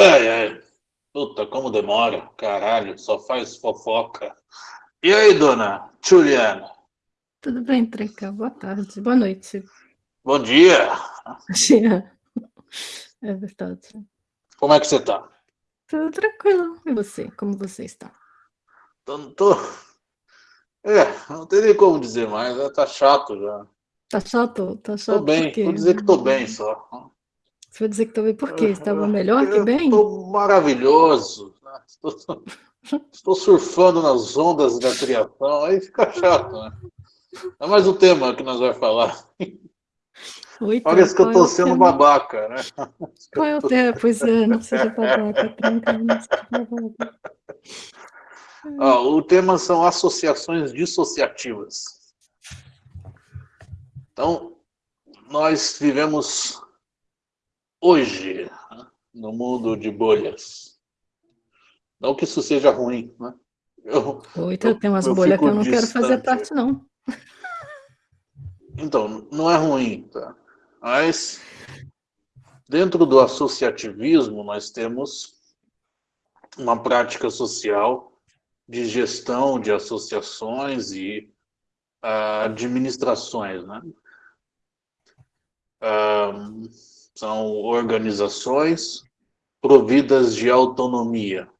Ai, ai. Puta, como demora. Caralho, só faz fofoca. E aí, dona Juliana? Tudo bem, Treca? Boa tarde. Boa noite. Bom dia. Dia. É verdade. Como é que você tá? Tudo tranquilo. E você? Como você está? Tô, tô... É, não tem nem como dizer mais, né? tá chato já. Tá chato? Tá chato Tô bem, vou dizer que tô bem só. Você vai dizer que tô bem por quê? Estava melhor que bem? Tô maravilhoso. Estou, estou surfando nas ondas da criação, aí fica chato, né? É mais um tema que nós vamos falar. Oi, Parece que eu tô é sendo tema? babaca, né? Qual é o tema? Pois é, não seja babaca, tranca, não seja babaca. Ó, o tema são associações dissociativas. Então, nós vivemos hoje no mundo de bolhas. Não que isso seja ruim, né? Eu, Oi, tem umas eu bolhas que eu não quero fazer distante. parte, não. Então, não é ruim, tá? Mas dentro do associativismo nós temos uma prática social de gestão de associações e ah, administrações, né? Ah, são organizações providas de autonomia.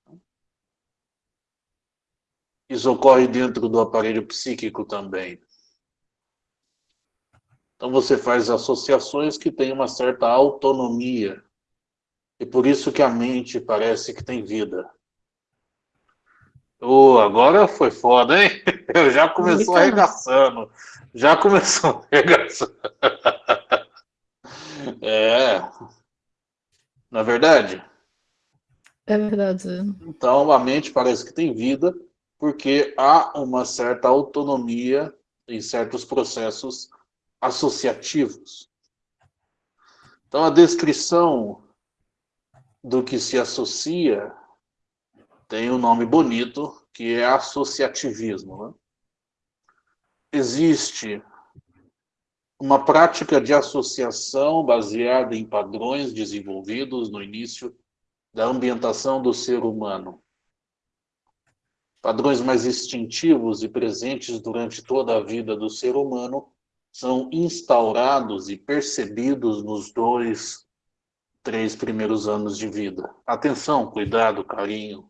Isso ocorre dentro do aparelho psíquico também. Então você faz associações que têm uma certa autonomia. E por isso que a mente parece que tem vida. Oh, agora foi foda, hein? Eu já começou arregaçando. Já começou arregaçando. É. Na verdade, É verdade. então a mente parece que tem vida porque há uma certa autonomia em certos processos associativos. Então a descrição do que se associa tem um nome bonito, que é associativismo. né? Existe uma prática de associação baseada em padrões desenvolvidos no início da ambientação do ser humano. Padrões mais instintivos e presentes durante toda a vida do ser humano são instaurados e percebidos nos dois, três primeiros anos de vida. Atenção, cuidado, carinho,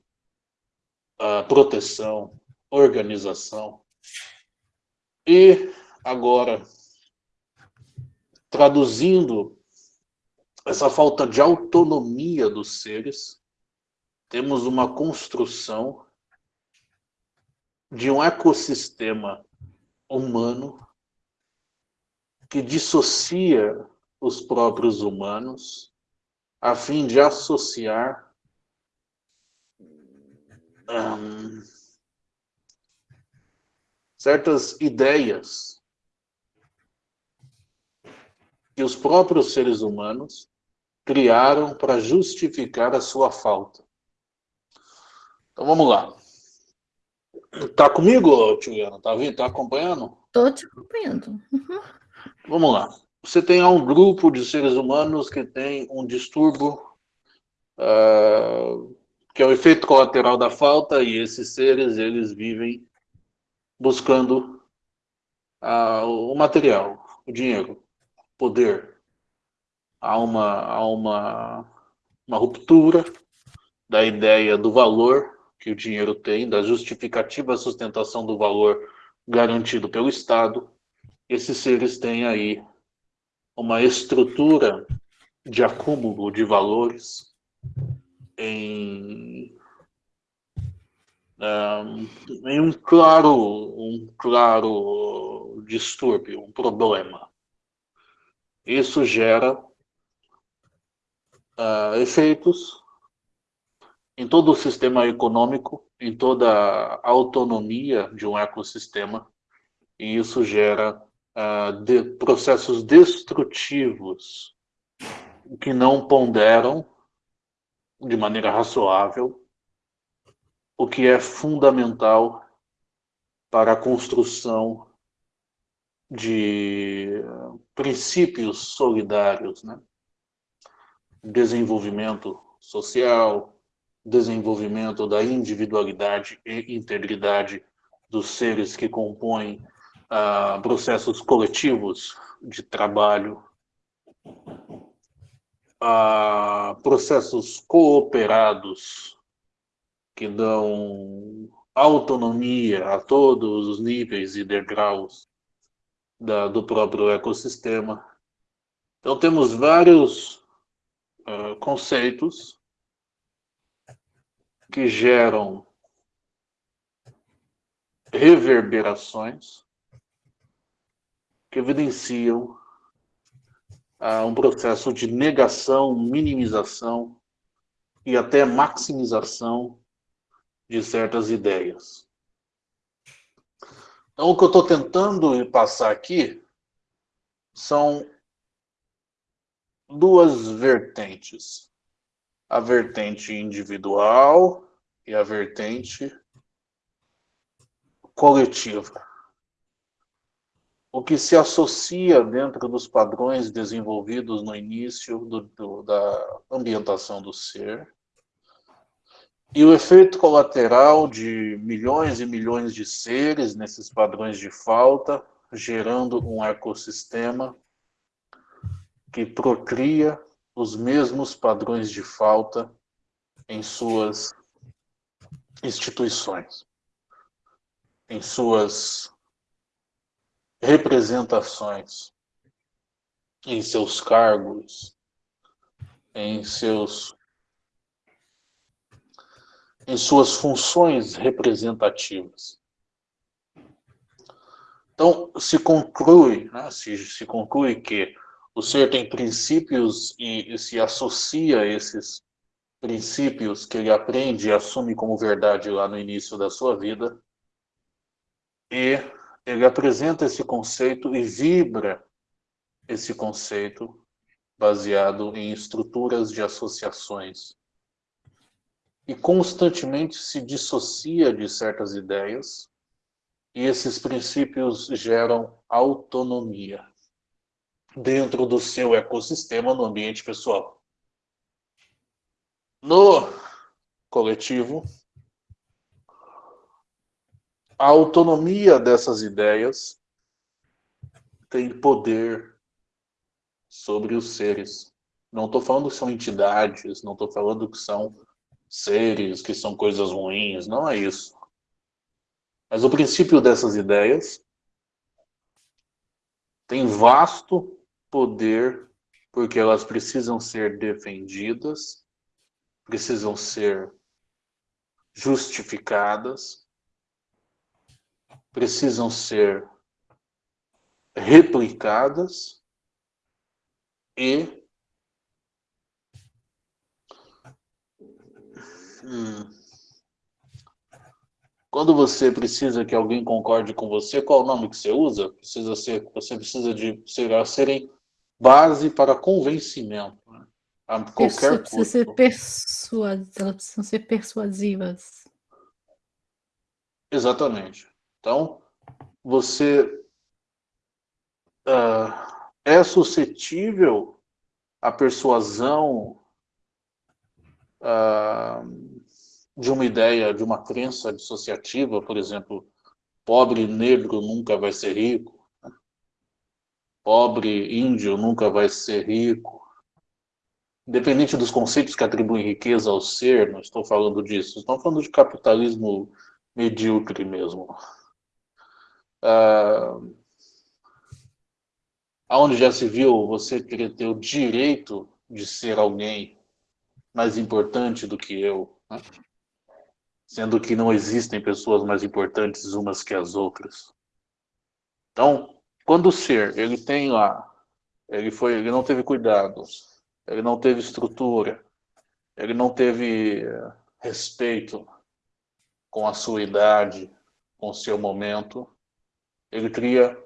ah, proteção, organização. E agora, traduzindo essa falta de autonomia dos seres, temos uma construção de um ecossistema humano que dissocia os próprios humanos a fim de associar hum, certas ideias que os próprios seres humanos criaram para justificar a sua falta. Então vamos lá. Tá comigo, Tiliana? Tá? Tá acompanhando? Tô te acompanhando. Vamos lá. Você tem um grupo de seres humanos que tem um distúrbio ah, que é o efeito colateral da falta e esses seres eles vivem buscando ah, o material, o dinheiro, poder. Há uma, há uma, uma ruptura da ideia do valor que o dinheiro tem, da justificativa sustentação do valor garantido pelo Estado. Esses seres têm aí uma estrutura de acúmulo de valores em, ah, em um claro, um claro distúrbio, um problema. Isso gera ah, efeitos em todo o sistema econômico, em toda a autonomia de um ecossistema, e isso gera ah, de- processos destrutivos que não ponderam de maneira razoável o que é fundamental para a construção de princípios solidários, né? desenvolvimento social, desenvolvimento da individualidade e integridade dos seres que compõem uh, processos coletivos de trabalho, uh, processos cooperados que dão autonomia a todos os níveis e degraus da, do próprio ecossistema. Então temos vários uh, conceitos que geram reverberações que evidenciam uh, um processo de negação, minimização e até maximização de certas ideias. Então, o que eu estou tentando passar aqui são duas vertentes. A vertente individual e a vertente coletiva. O que se associa dentro dos padrões desenvolvidos no início do, do, da ambientação do ser e o efeito colateral de milhões e milhões de seres nesses padrões de falta, gerando um ecossistema que procria os mesmos padrões de falta em suas instituições, em suas representações, em seus cargos, em seus em suas funções representativas. Então, se conclui, né, se, se conclui que o ser tem princípios e, e se associa a esses princípios que ele aprende e assume como verdade lá no início da sua vida. E ele apresenta esse conceito e vibra esse conceito baseado em estruturas de associações. E constantemente se dissocia de certas ideias, e esses princípios geram autonomia dentro do seu ecossistema no ambiente pessoal. No coletivo, a autonomia dessas ideias tem poder sobre os seres. Não estou falando que são entidades, não estou falando que são seres, que são coisas ruins, não é isso. Mas o princípio dessas ideias tem vasto poder, porque elas precisam ser defendidas, precisam ser justificadas, precisam ser replicadas e hum, quando você precisa que alguém concorde com você, qual o nome que você usa? Precisa ser, você precisa de ser, serem base para convencimento. Né? A qualquer precisa ser persua... Elas precisam ser persuasivas. Exatamente. Então, você uh, é suscetível à persuasão uh, de uma ideia, de uma crença dissociativa, por exemplo, pobre negro nunca vai ser rico, pobre índio nunca vai ser rico. Independente dos conceitos que atribuem riqueza ao ser, não estou falando disso. Estou falando de capitalismo medíocre mesmo. Ah, onde já se viu você querer ter o direito de ser alguém mais importante do que eu, né? Sendo que não existem pessoas mais importantes umas que as outras. Então, quando o ser, ele tem lá, ele, foi, ele não teve cuidado, ele não teve estrutura, ele não teve eh, respeito com a sua idade, com o seu momento, ele cria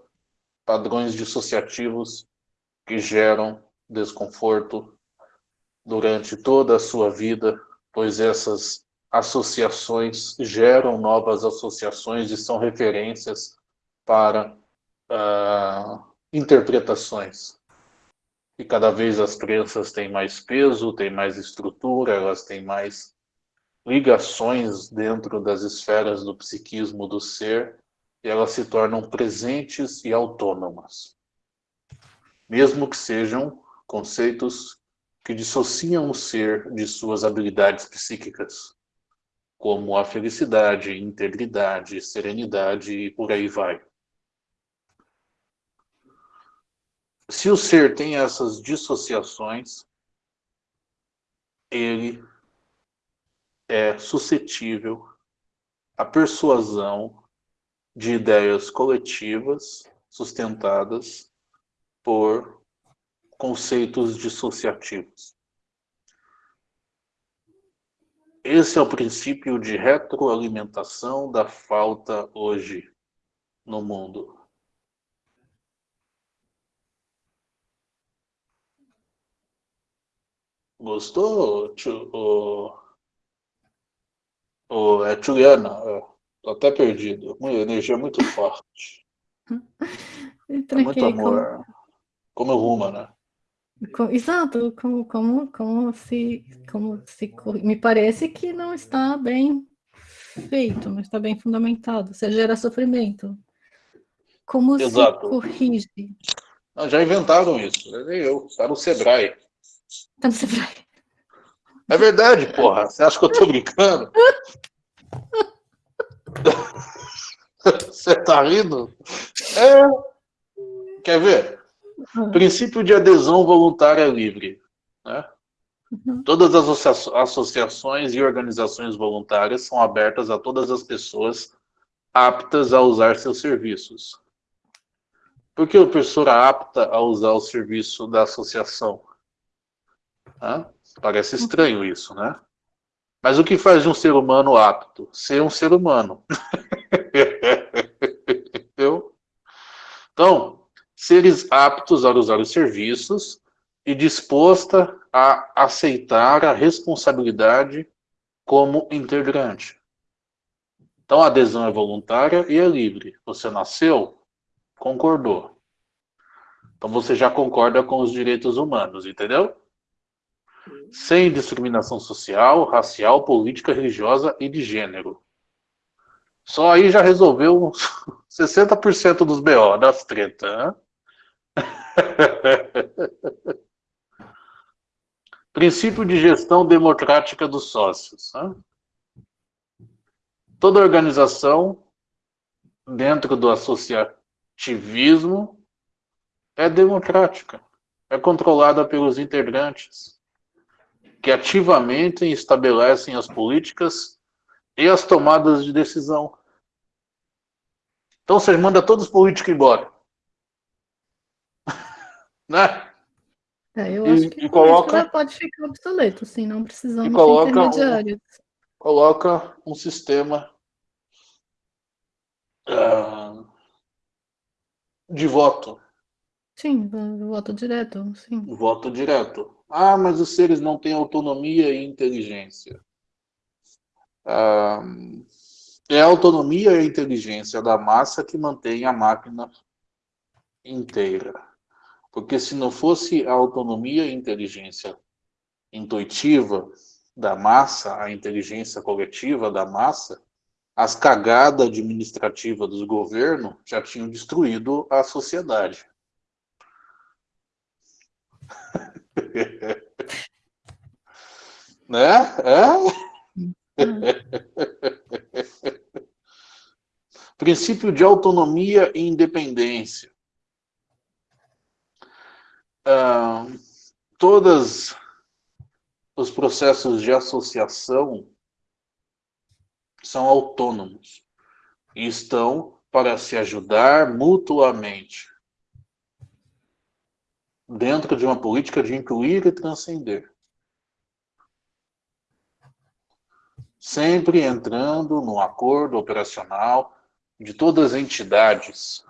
padrões dissociativos que geram desconforto durante toda a sua vida, pois essas associações geram novas associações e são referências para uh, interpretações E cada vez as crenças têm mais peso, têm mais estrutura, elas têm mais ligações dentro das esferas do psiquismo do ser e elas se tornam presentes e autônomas. Mesmo que sejam conceitos que dissociam o ser de suas habilidades psíquicas, como a felicidade, integridade, serenidade e por aí vai. Se o ser tem essas dissociações, ele é suscetível à persuasão de ideias coletivas sustentadas por conceitos dissociativos. Esse é o princípio de retroalimentação da falta hoje no mundo. Gostou, o, o, é Juliana? É, tô até perdido. Uma energia muito forte. é muito amor. Como, como ruma, né? Exato, como, como, como, se, como se. Me parece que não está bem feito, não está bem fundamentado. Você gera sofrimento. Como Exato. se corrige? Não, já inventaram isso, nem eu. Está no Sebrae. Tá no Sebrae. É verdade, porra. Você acha que eu tô brincando? Você tá rindo? É. Quer ver? Princípio de adesão voluntária livre. Né? Uhum. Todas as associações e organizações voluntárias são abertas a todas as pessoas aptas a usar seus serviços. Por que a pessoa apta a usar o serviço da associação? Parece estranho isso, né? Mas o que faz de um ser humano apto? Ser um ser humano. Então, seres aptos a usar os serviços e disposta a aceitar a responsabilidade como integrante. Então, a adesão é voluntária e é livre. Você nasceu, concordou. Então, você já concorda com os direitos humanos, entendeu? sem discriminação social, racial, política, religiosa e de gênero. Só aí já resolveu 60% dos BO, das tretas. Princípio de gestão democrática dos sócios. Hein? Toda organização dentro do associativismo é democrática, é controlada pelos integrantes que ativamente estabelecem as políticas e as tomadas de decisão. Então você manda todos os políticos embora. Né? É, eu acho que e coloca, pode ficar obsoleto, sim, não precisamos de intermediários. Um, coloca um sistema uh, de voto. Sim, voto direto, sim. Voto direto. Ah, mas os seres não têm autonomia e inteligência. Ah, é a autonomia e a inteligência da massa que mantém a máquina inteira. Porque se não fosse a autonomia e inteligência intuitiva da massa, a inteligência coletiva da massa, as cagadas administrativas dos governos já tinham destruído a sociedade. né? É? Princípio de autonomia e independência. Ah, todos os processos de associação são autônomos e estão para se ajudar mutuamente dentro de uma política de incluir e transcender. Sempre entrando no acordo operacional de todas as entidades.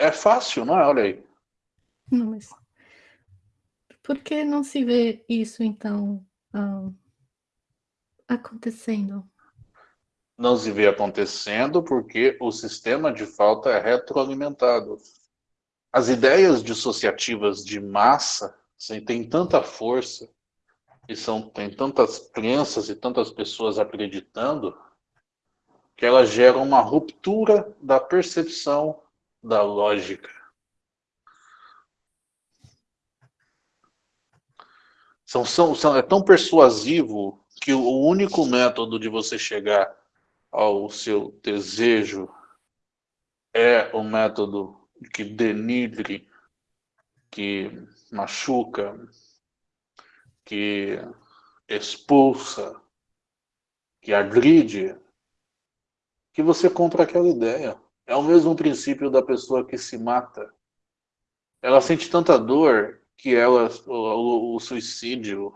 É fácil, não é? Olha aí. Não, mas por que não se vê isso, então, acontecendo? não se vê acontecendo porque o sistema de falta é retroalimentado. As ideias dissociativas de massa assim, têm tanta força e são, tem tantas crenças e tantas pessoas acreditando que elas geram uma ruptura da percepção da lógica. São, são, são, é tão persuasivo que o único método de você chegar ao seu desejo é o método que denigre, que machuca, que expulsa, que agride, que você compra aquela ideia. É o mesmo princípio da pessoa que se mata. Ela sente tanta dor que ela, o, o suicídio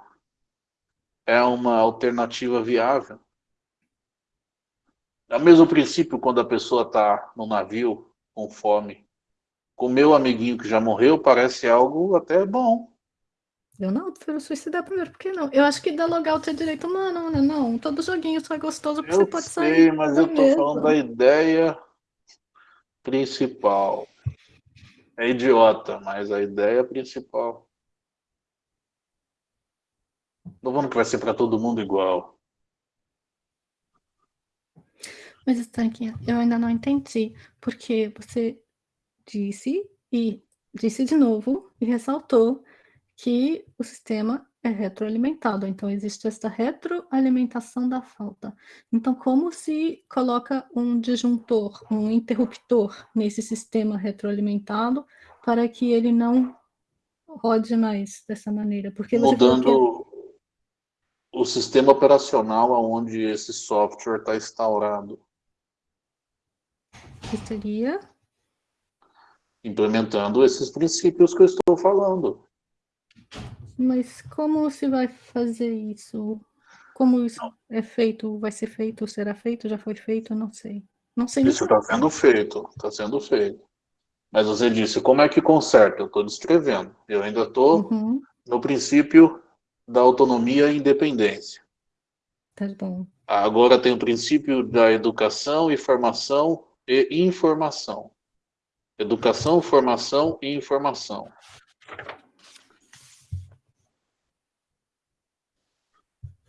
é uma alternativa viável. É o mesmo princípio quando a pessoa está no navio com fome. Com meu amiguinho que já morreu, parece algo até bom. Eu não, prefiro suicidar primeiro, por que não? Eu acho que dar logout é direito humano, né? Não, todo joguinho só é gostoso porque eu você pode sei, sair. mas eu tô mesmo. falando da ideia principal. É idiota, mas a ideia principal. Não vamos que vai ser para todo mundo igual. Mas, Stanky, eu ainda não entendi, porque você disse e disse de novo e ressaltou que o sistema é retroalimentado, então existe essa retroalimentação da falta. Então, como se coloca um disjuntor, um interruptor nesse sistema retroalimentado para que ele não rode mais dessa maneira? Porque Mudando o sistema operacional onde esse software está instaurado. Que seria? Implementando esses princípios que eu estou falando. Mas como se vai fazer isso? Como isso é feito? Vai ser feito? Será feito? Já foi feito? Não sei. Não sei. Isso está sendo feito. Está sendo feito. Mas você disse, como é que conserta? Eu estou descrevendo. Eu ainda estou uhum. no princípio da autonomia e independência. Tá bom. Agora tem o princípio da educação e formação e informação. Educação, formação e informação.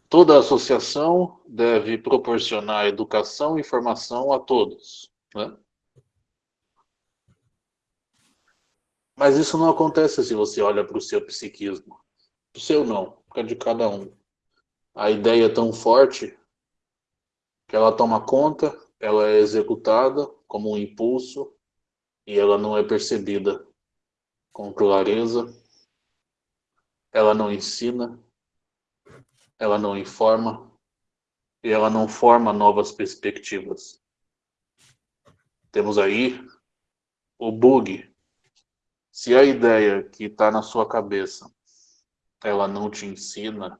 Toda associação deve proporcionar educação e formação a todos. Né? Mas isso não acontece se você olha para o seu psiquismo. O seu não, é de cada um. A ideia é tão forte que ela toma conta, ela é executada como um impulso e ela não é percebida com clareza, ela não ensina, ela não informa e ela não forma novas perspectivas. Temos aí o bug. Se a ideia que está na sua cabeça, ela não te ensina,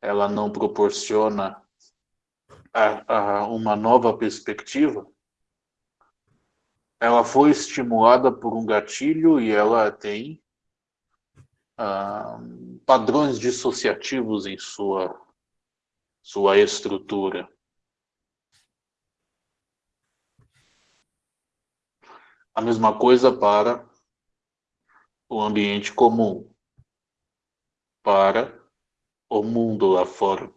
ela não proporciona a, a uma nova perspectiva, ela foi estimulada por um gatilho e ela tem ah, padrões dissociativos em sua, sua estrutura. A mesma coisa para o ambiente comum, para o mundo lá fora.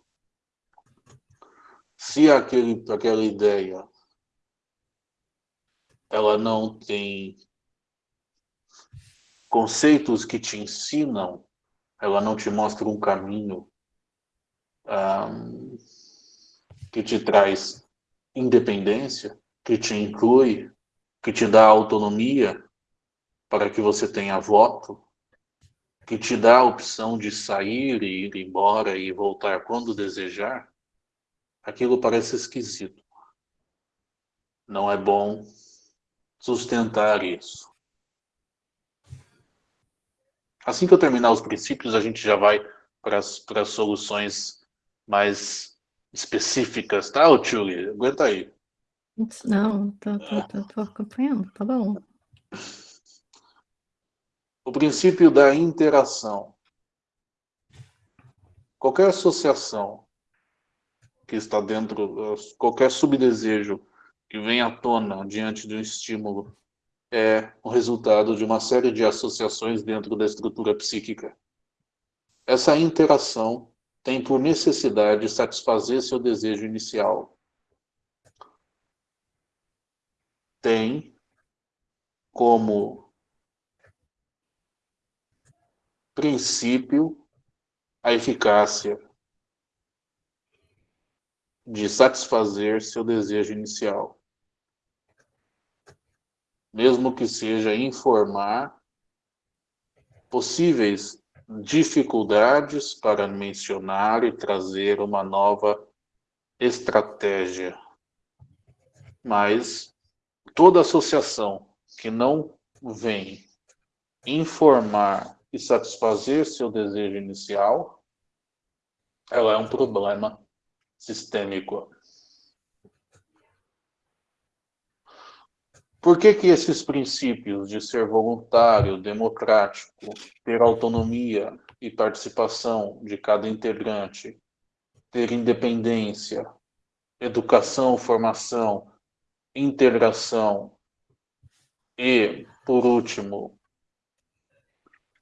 Se aquele, aquela ideia ela não tem conceitos que te ensinam, ela não te mostra um caminho um, que te traz independência, que te inclui, que te dá autonomia para que você tenha voto, que te dá a opção de sair e ir embora e voltar quando desejar, aquilo parece esquisito. Não é bom sustentar isso. Assim que eu terminar os princípios, a gente já vai para as soluções mais específicas, tá, Tchuli? Aguenta aí. Não, tô, tô, tô, tô acompanhando, tá bom. O princípio da interação. Qualquer associação que está dentro, qualquer subdesejo que vem à tona diante de um estímulo é o resultado de uma série de associações dentro da estrutura psíquica. Essa interação tem por necessidade satisfazer seu desejo inicial. Tem como princípio a eficácia de satisfazer seu desejo inicial. Mesmo que seja informar possíveis dificuldades para mencionar e trazer uma nova estratégia. Mas toda associação que não vem informar e satisfazer seu desejo inicial, ela é um problema sistêmico. Por que, que esses princípios de ser voluntário, democrático, ter autonomia e participação de cada integrante, ter independência, educação, formação, integração e, por último,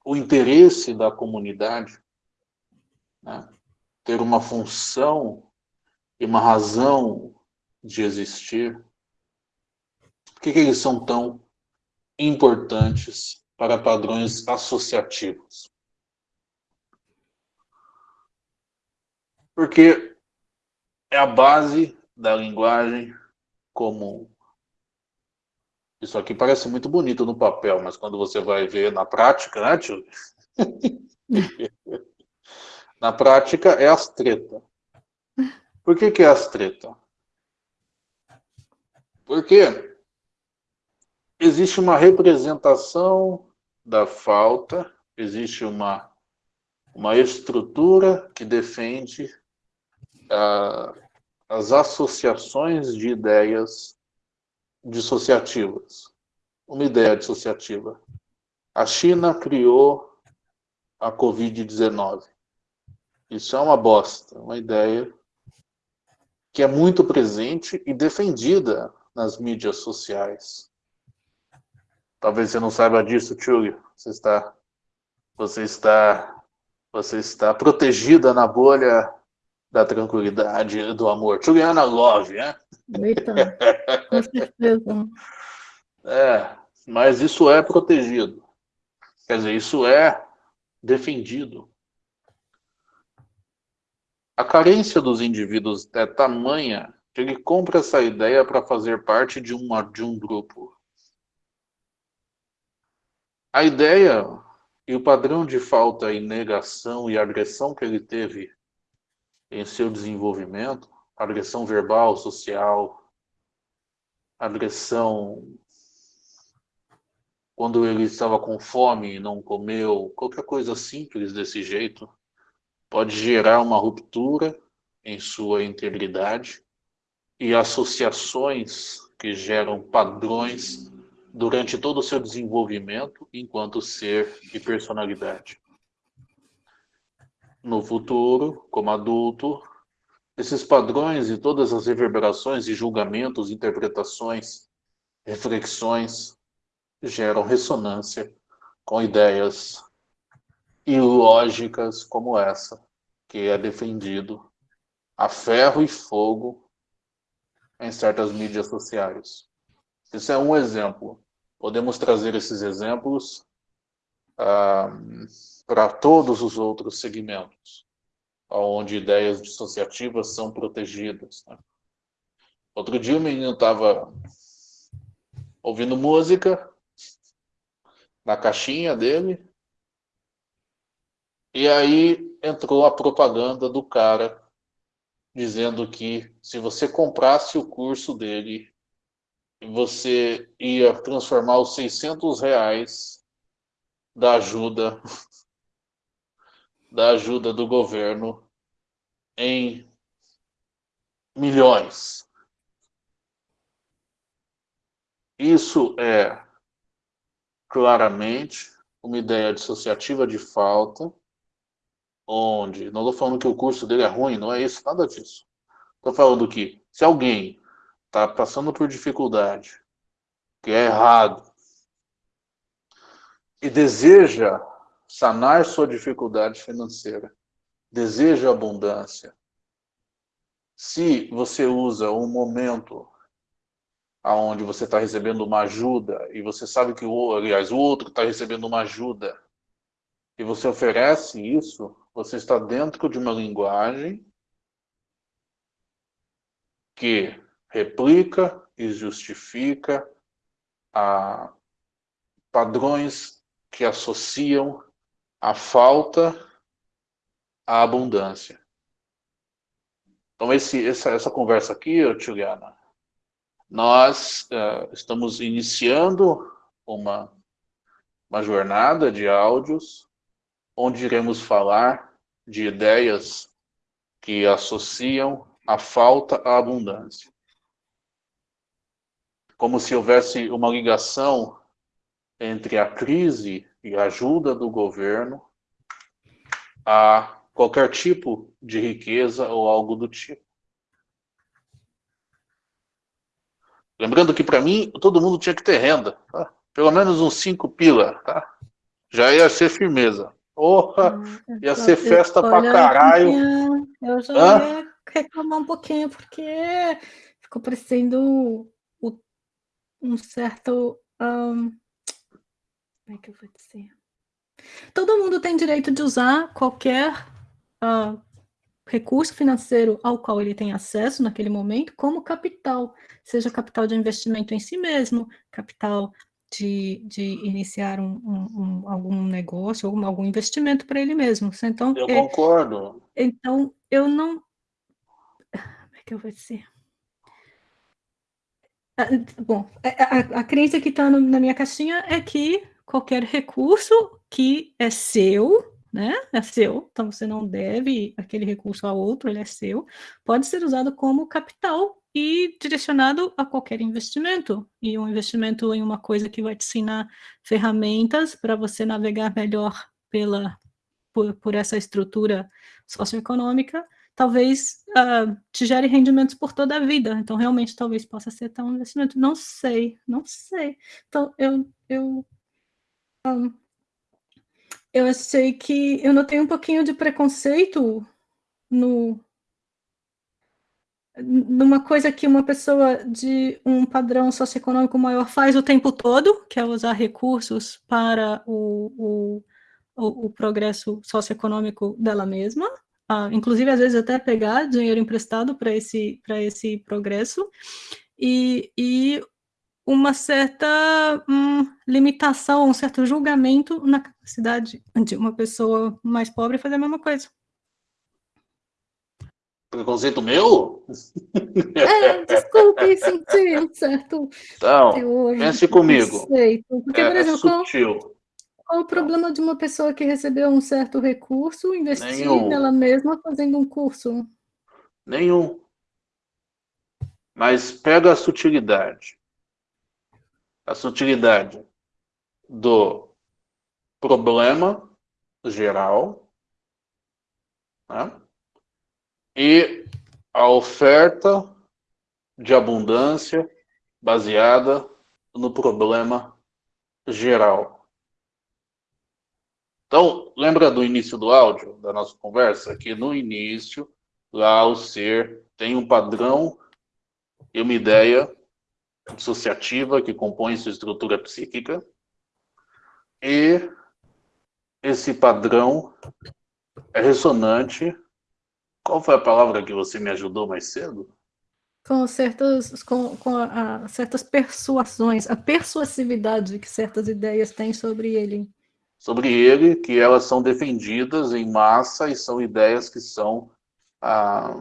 o interesse da comunidade, né? ter uma função e uma razão de existir, que, que eles são tão importantes para padrões associativos? Porque é a base da linguagem comum. Isso aqui parece muito bonito no papel, mas quando você vai ver na prática, né, tio? na prática é as treta. Por que, que é as treta? Porque existe uma representação da falta, existe uma, uma estrutura que defende uh, as associações de ideias dissociativas. Uma ideia dissociativa. A China criou a Covid-19. Isso é uma bosta, uma ideia que é muito presente e defendida nas mídias sociais. Talvez você não saiba disso, Tchug. Você está, você está, você está protegida na bolha da tranquilidade, do amor. Juliana Love, né? Eita, com certeza. É, mas isso é protegido. Quer dizer, isso é defendido. A carência dos indivíduos é tamanha que ele compra essa ideia para fazer parte de, uma, de um grupo. A ideia e o padrão de falta e negação e agressão que ele teve em seu desenvolvimento, agressão verbal, social, agressão quando ele estava com fome e não comeu, qualquer coisa simples desse jeito, pode gerar uma ruptura em sua integridade e associações que geram padrões durante todo o seu desenvolvimento enquanto ser e personalidade. No futuro, como adulto, esses padrões e todas as reverberações e julgamentos, interpretações, reflexões geram ressonância com ideias ilógicas como essa, que é defendido a ferro e fogo em certas mídias sociais. Isso é um exemplo. Podemos trazer esses exemplos ah, para todos os outros segmentos, onde ideias dissociativas são protegidas. Né? Outro dia o menino estava ouvindo música na caixinha dele, e aí entrou a propaganda do cara dizendo que se você comprasse o curso dele você ia transformar os 600 reais da ajuda da ajuda do governo em milhões. Isso é claramente uma ideia dissociativa de falta, onde, não estou falando que o curso dele é ruim, não é isso, nada disso. Estou falando que se alguém está passando por dificuldade, que é errado, e deseja sanar sua dificuldade financeira, deseja abundância, se você usa um momento aonde você está recebendo uma ajuda e você sabe que o, aliás, o outro está recebendo uma ajuda e você oferece isso, você está dentro de uma linguagem que replica e justifica a padrões que associam a falta à abundância. Então, esse, essa, essa conversa aqui, Juliana, nós uh, estamos iniciando uma, uma jornada de áudios onde iremos falar de ideias que associam a falta à abundância. Como se houvesse uma ligação entre a crise e a ajuda do governo a qualquer tipo de riqueza ou algo do tipo. Lembrando que para mim, todo mundo tinha que ter renda, tá? Pelo menos uns cinco pila, tá? Já ia ser firmeza. Porra, ah, ia ser festa pra caralho. Eu já Hã? ia reclamar um pouquinho, porque ficou parecendo um certo... Um, como é que eu vou dizer? Todo mundo tem direito de usar qualquer uh, recurso financeiro ao qual ele tem acesso naquele momento como capital, seja capital de investimento em si mesmo, capital de, de iniciar um, um, um algum negócio, algum, algum investimento para ele mesmo. Então, eu é, concordo. Então, eu não... Como é que eu vou dizer? Bom, a, a, a crença que está na minha caixinha é que qualquer recurso que é seu, né? É seu, então você não deve aquele recurso a outro, ele é seu, pode ser usado como capital e direcionado a qualquer investimento. E um investimento em uma coisa que vai te ensinar ferramentas para você navegar melhor pela, por, por essa estrutura socioeconômica, talvez uh, te gere rendimentos por toda a vida. Então, realmente, talvez possa ser até um investimento. Não sei, não sei. Então, eu, eu um, eu achei que eu notei um pouquinho de preconceito no numa coisa que uma pessoa de um padrão socioeconômico maior faz o tempo todo, que é usar recursos para o, o, o, o progresso socioeconômico dela mesma, ah, inclusive às vezes até pegar dinheiro emprestado para esse, esse progresso, e, e uma certa hum, limitação, um certo julgamento na capacidade de uma pessoa mais pobre fazer a mesma coisa. Preconceito meu? É, desculpe, senti um certo Então, pense comigo. Porque, é, por exemplo, sutil. Qual, o problema de uma pessoa que recebeu um certo recurso investir Nenhum. nela mesma fazendo um curso? Nenhum. Mas pega a sutilidade a sutilidade do problema geral né? e a oferta de abundância baseada no problema geral. Então, lembra do início do áudio, da nossa conversa? Que no início, lá o ser tem um padrão e uma ideia dissociativa que compõe sua estrutura psíquica e esse padrão é ressonante. Qual foi a palavra que você me ajudou mais cedo? Com certas, com, com a, a, certas persuasões, a persuasividade que certas ideias têm sobre ele. Sobre ele, que elas são defendidas em massa e são ideias que são ah,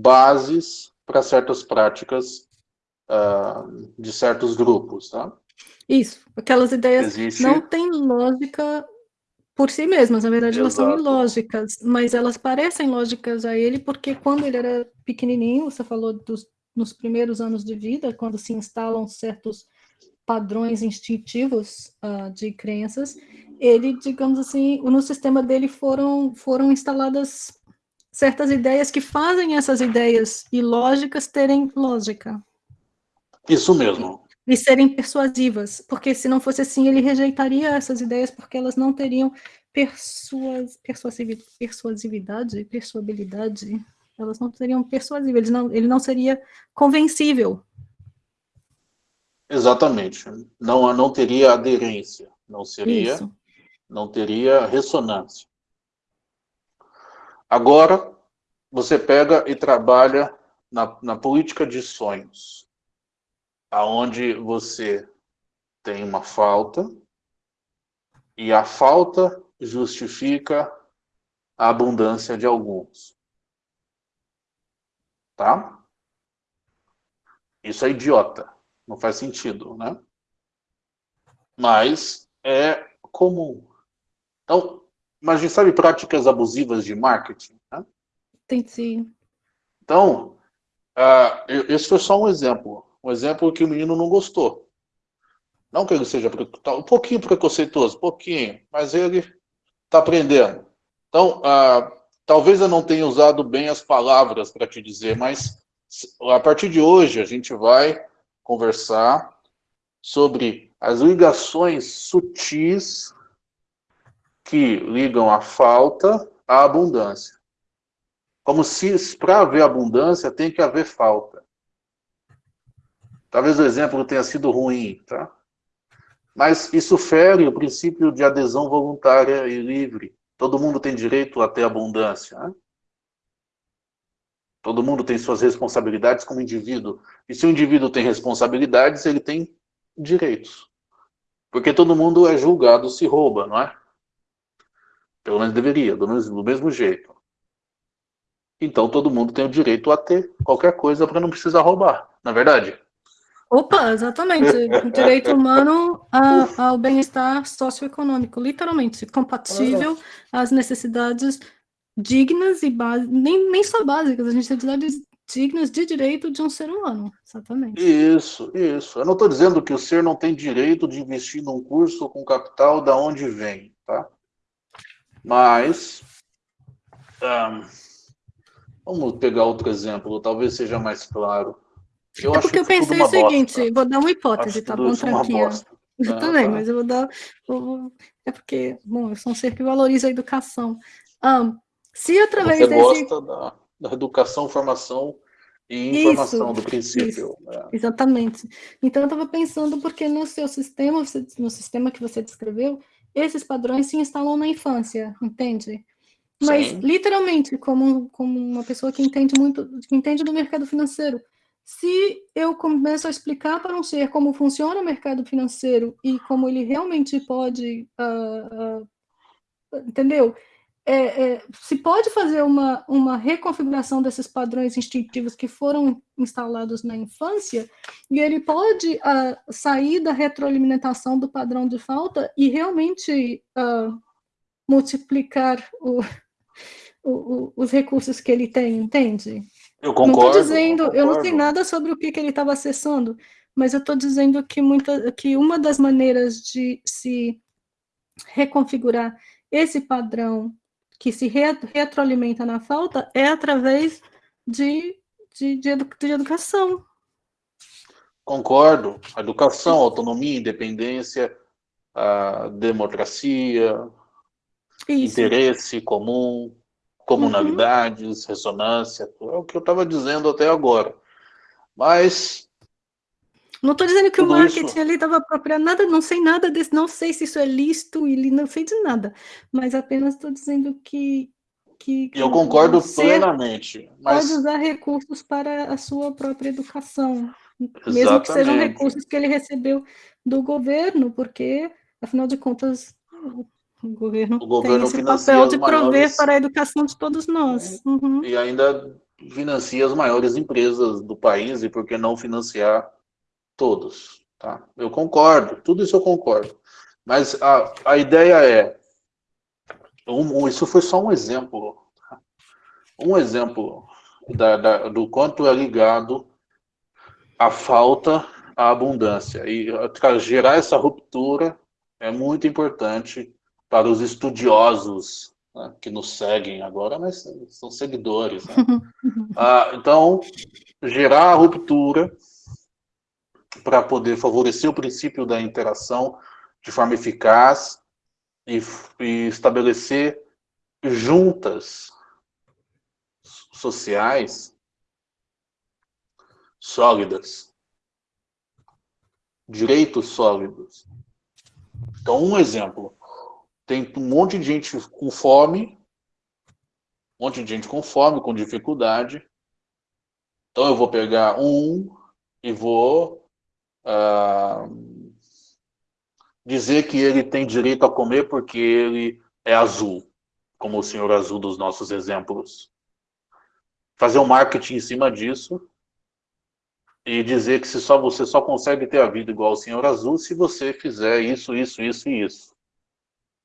bases para certas práticas uh, de certos grupos, tá? Isso, aquelas ideias Existe... não têm lógica por si mesmas, na verdade Exato. elas são ilógicas, mas elas parecem lógicas a ele porque quando ele era pequenininho, você falou dos, nos primeiros anos de vida, quando se instalam certos padrões instintivos uh, de crenças, ele, digamos assim, no sistema dele foram, foram instaladas certas ideias que fazem essas ideias ilógicas terem lógica. Isso mesmo. E, e serem persuasivas, porque se não fosse assim, ele rejeitaria essas ideias porque elas não teriam persuas, persuasividade, persuabilidade, elas não seriam persuasíveis, ele não, ele não seria convencível. Exatamente. Não, não teria aderência, não seria, Isso. Não teria ressonância. Agora, você pega e trabalha na, na política de sonhos, aonde você tem uma falta, e a falta justifica a abundância de alguns. Tá? Isso é idiota. Não faz sentido, né? Mas é comum. Então, mas a gente sabe práticas abusivas de marketing, né? Tem sim. Então, uh, esse foi só um exemplo. Um exemplo que o menino não gostou. Não que ele seja um pouquinho preconceituoso, um pouquinho, mas ele está aprendendo. Então, uh, talvez eu não tenha usado bem as palavras para te dizer, mas a partir de hoje a gente vai conversar sobre as ligações sutis que ligam a falta à abundância. Como se para haver abundância tem que haver falta. Talvez o exemplo tenha sido ruim, tá? Mas isso fere o princípio de adesão voluntária e livre. Todo mundo tem direito a ter abundância. Né? Todo mundo tem suas responsabilidades como indivíduo. E se o indivíduo tem responsabilidades, ele tem direitos. Porque todo mundo é julgado se rouba, não é? Pelo menos deveria, do mesmo, do mesmo jeito. Então todo mundo tem o direito a ter qualquer coisa para não precisar roubar, na é verdade? Opa, exatamente. O direito humano ao bem-estar socioeconômico, literalmente, compatível às necessidades dignas e básicas, nem, nem só básicas, a tem necessidades dignas de direito de um ser humano, exatamente. Isso, isso. Eu não estou dizendo que o ser não tem direito de investir num curso com capital da onde vem, tá? Mas, um, vamos pegar outro exemplo, talvez seja mais claro. Eu é porque eu pensei o seguinte, bosta. vou dar uma hipótese, acho tá bom, Tranquinha? Eu ah, também, tá. mas eu vou dar... Vou, é porque, bom, eu sou um ser que valoriza a educação. Um, se através Você desse... gosta da, da educação, formação e informação isso, do princípio. Né? Exatamente. Então eu estava pensando porque no seu sistema, no sistema que você descreveu, esses padrões se instalam na infância, entende? Mas Sim. literalmente, como, como uma pessoa que entende muito, que entende do mercado financeiro, se eu começo a explicar para um ser como funciona o mercado financeiro e como ele realmente pode, uh, uh, entendeu? É, é, se pode fazer uma, uma reconfiguração desses padrões instintivos que foram instalados na infância, e ele pode uh, sair da retroalimentação do padrão de falta e realmente uh, multiplicar o, o, o, os recursos que ele tem, entende? Eu concordo. Não dizendo, eu, eu, não sei nada sobre o que, que ele estava acessando, mas eu estou dizendo que, muita, que uma das maneiras de se reconfigurar esse padrão que se retroalimenta na falta é através de, de, de, edu de educação. Concordo. Educação, autonomia, independência, a democracia, Isso. interesse comum, comunalidades, uhum. ressonância, é o que eu estava dizendo até agora. Mas não estou dizendo que Tudo o marketing isso... ali estava apropriado, nada, não sei nada desse, não sei se isso é lícito, e não sei de nada, mas apenas estou dizendo que, que, que eu concordo plenamente. Mas... Pode usar recursos para a sua própria educação, Exatamente. mesmo que sejam recursos que ele recebeu do governo, porque, afinal de contas, o governo, o governo tem esse papel de prover maiores... para a educação de todos nós. Uhum. E ainda financia as maiores empresas do país, e por que não financiar todos. Tá? Eu concordo, tudo isso eu concordo. Mas a, a ideia é, um, isso foi só um exemplo, tá? um exemplo da, da, do quanto é ligado a falta à abundância. E gerar essa ruptura é muito importante para os estudiosos né, que nos seguem agora, mas são seguidores. Né? ah, então, gerar a ruptura para poder favorecer o princípio da interação de forma eficaz e, e estabelecer juntas sociais sólidas, direitos sólidos. Então, um exemplo, tem um monte de gente com fome, um monte de gente com fome, com dificuldade. Então, eu vou pegar um e vou uh, dizer que ele tem direito a comer porque ele é azul, como o senhor azul dos nossos exemplos. Fazer um marketing em cima disso e dizer que se só você só consegue ter a vida igual ao senhor azul se você fizer isso, isso, isso e isso.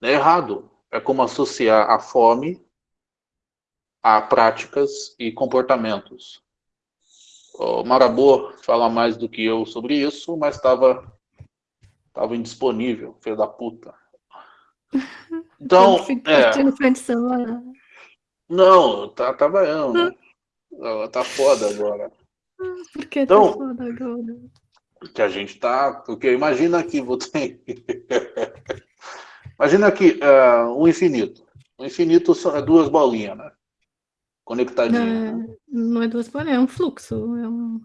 É errado. É como associar a fome a práticas e comportamentos. O Marabô fala mais do que eu sobre isso, mas estava tava indisponível, filho da puta. Então, é... Não, tá trabalhando. Ela tá foda agora. Por que então, tá foda agora? Que a gente tá... Porque imagina que você... imagina que uh, um infinito. O infinito são é duas bolinhas, né? Conectadinhas. Não, né? não é duas bolinhas, é um fluxo. É um...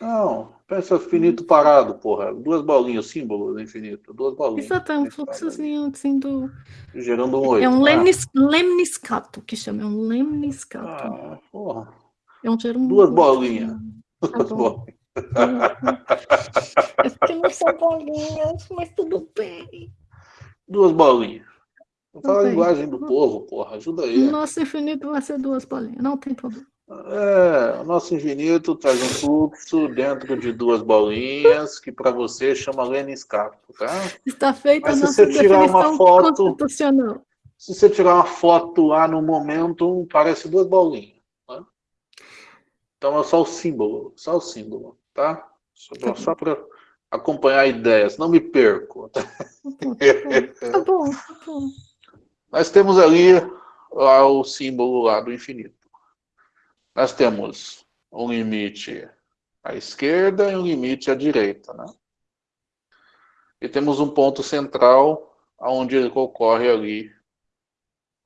Não, pensa infinito parado, porra. Duas bolinhas, símbolo do infinito. Duas bolinhas. Exato, é um fluxozinho assim do... Gerando um oito. É um lemnis... ah. lemniscato que chama, é um lemniscato. Ah, porra. É um termo... Duas bolinhas. Tá bom. é porque não são bolinhas, mas tudo bem. Duas bolinhas. Fala a linguagem do povo, porra. Ajuda aí. Nosso infinito vai ser duas bolinhas, não tem problema. É, o nosso infinito traz um fluxo dentro de duas bolinhas, que para você chama Leniscapo, tá? Está feita Mas a nossa se você tirar uma foto, constitucional. Se você tirar uma foto lá no momento, parece duas bolinhas. Tá? Então é só o símbolo, só o símbolo, tá? Só, tá só para acompanhar ideias, não me perco. Tá bom, tá bom. Tá bom. Nós temos ali lá o símbolo lá do infinito nós temos um limite à esquerda e um limite à direita, né? E temos um ponto central onde ocorre ali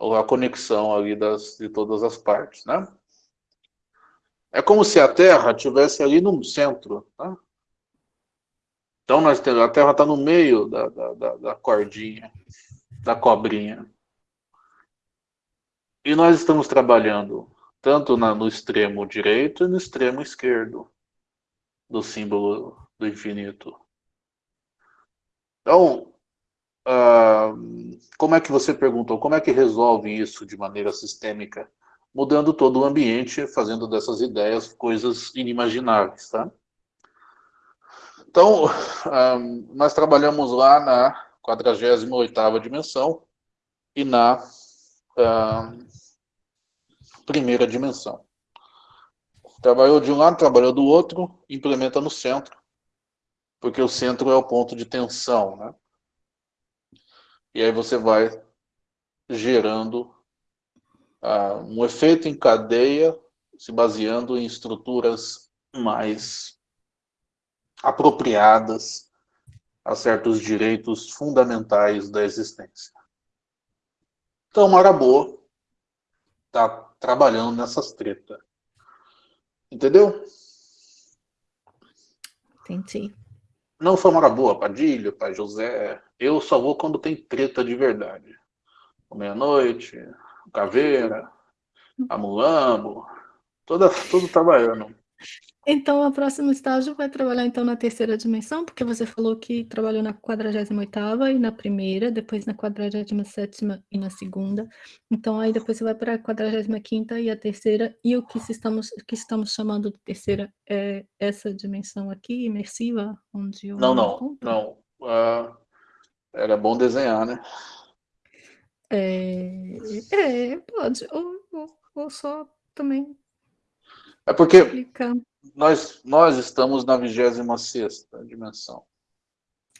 a conexão ali das, de todas as partes, né? É como se a Terra tivesse ali no centro, né? Então nós temos, a Terra está no meio da, da, da, da cordinha, da cobrinha. E nós estamos trabalhando tanto na, no extremo direito e no extremo esquerdo do símbolo do infinito. Então, uh, como é que você perguntou, como é que resolve isso de maneira sistêmica? Mudando todo o ambiente, fazendo dessas ideias coisas inimagináveis, tá? Então, uh, nós trabalhamos lá na 48ª dimensão e na primeira dimensão. Trabalhou de um lado, trabalhou do outro, implementa no centro, porque o centro é o ponto de tensão, né? E aí você vai gerando uh, um efeito em cadeia, se baseando em estruturas mais apropriadas a certos direitos fundamentais da existência. Então, Marabô está trabalhando nessas tretas. Entendeu? Entendi. Não foi uma boa, Padilha, Pai José. Eu só vou quando tem treta de verdade. Meia-noite, Caveira, Amulambo, toda, tudo trabalhando. Então, o próximo estágio vai trabalhar então na terceira dimensão, porque você falou que trabalhou na 48ª e na primeira, depois na 47ª e na segunda. Então, aí depois você vai para a 45ª e a terceira, e o que estamos, que estamos chamando de terceira é essa dimensão aqui, imersiva, onde eu Não, não, não. Uh, era bom desenhar, né? É, é pode, ou, ou, ou só também é porque explicar nós, nós estamos na 26 dimensão.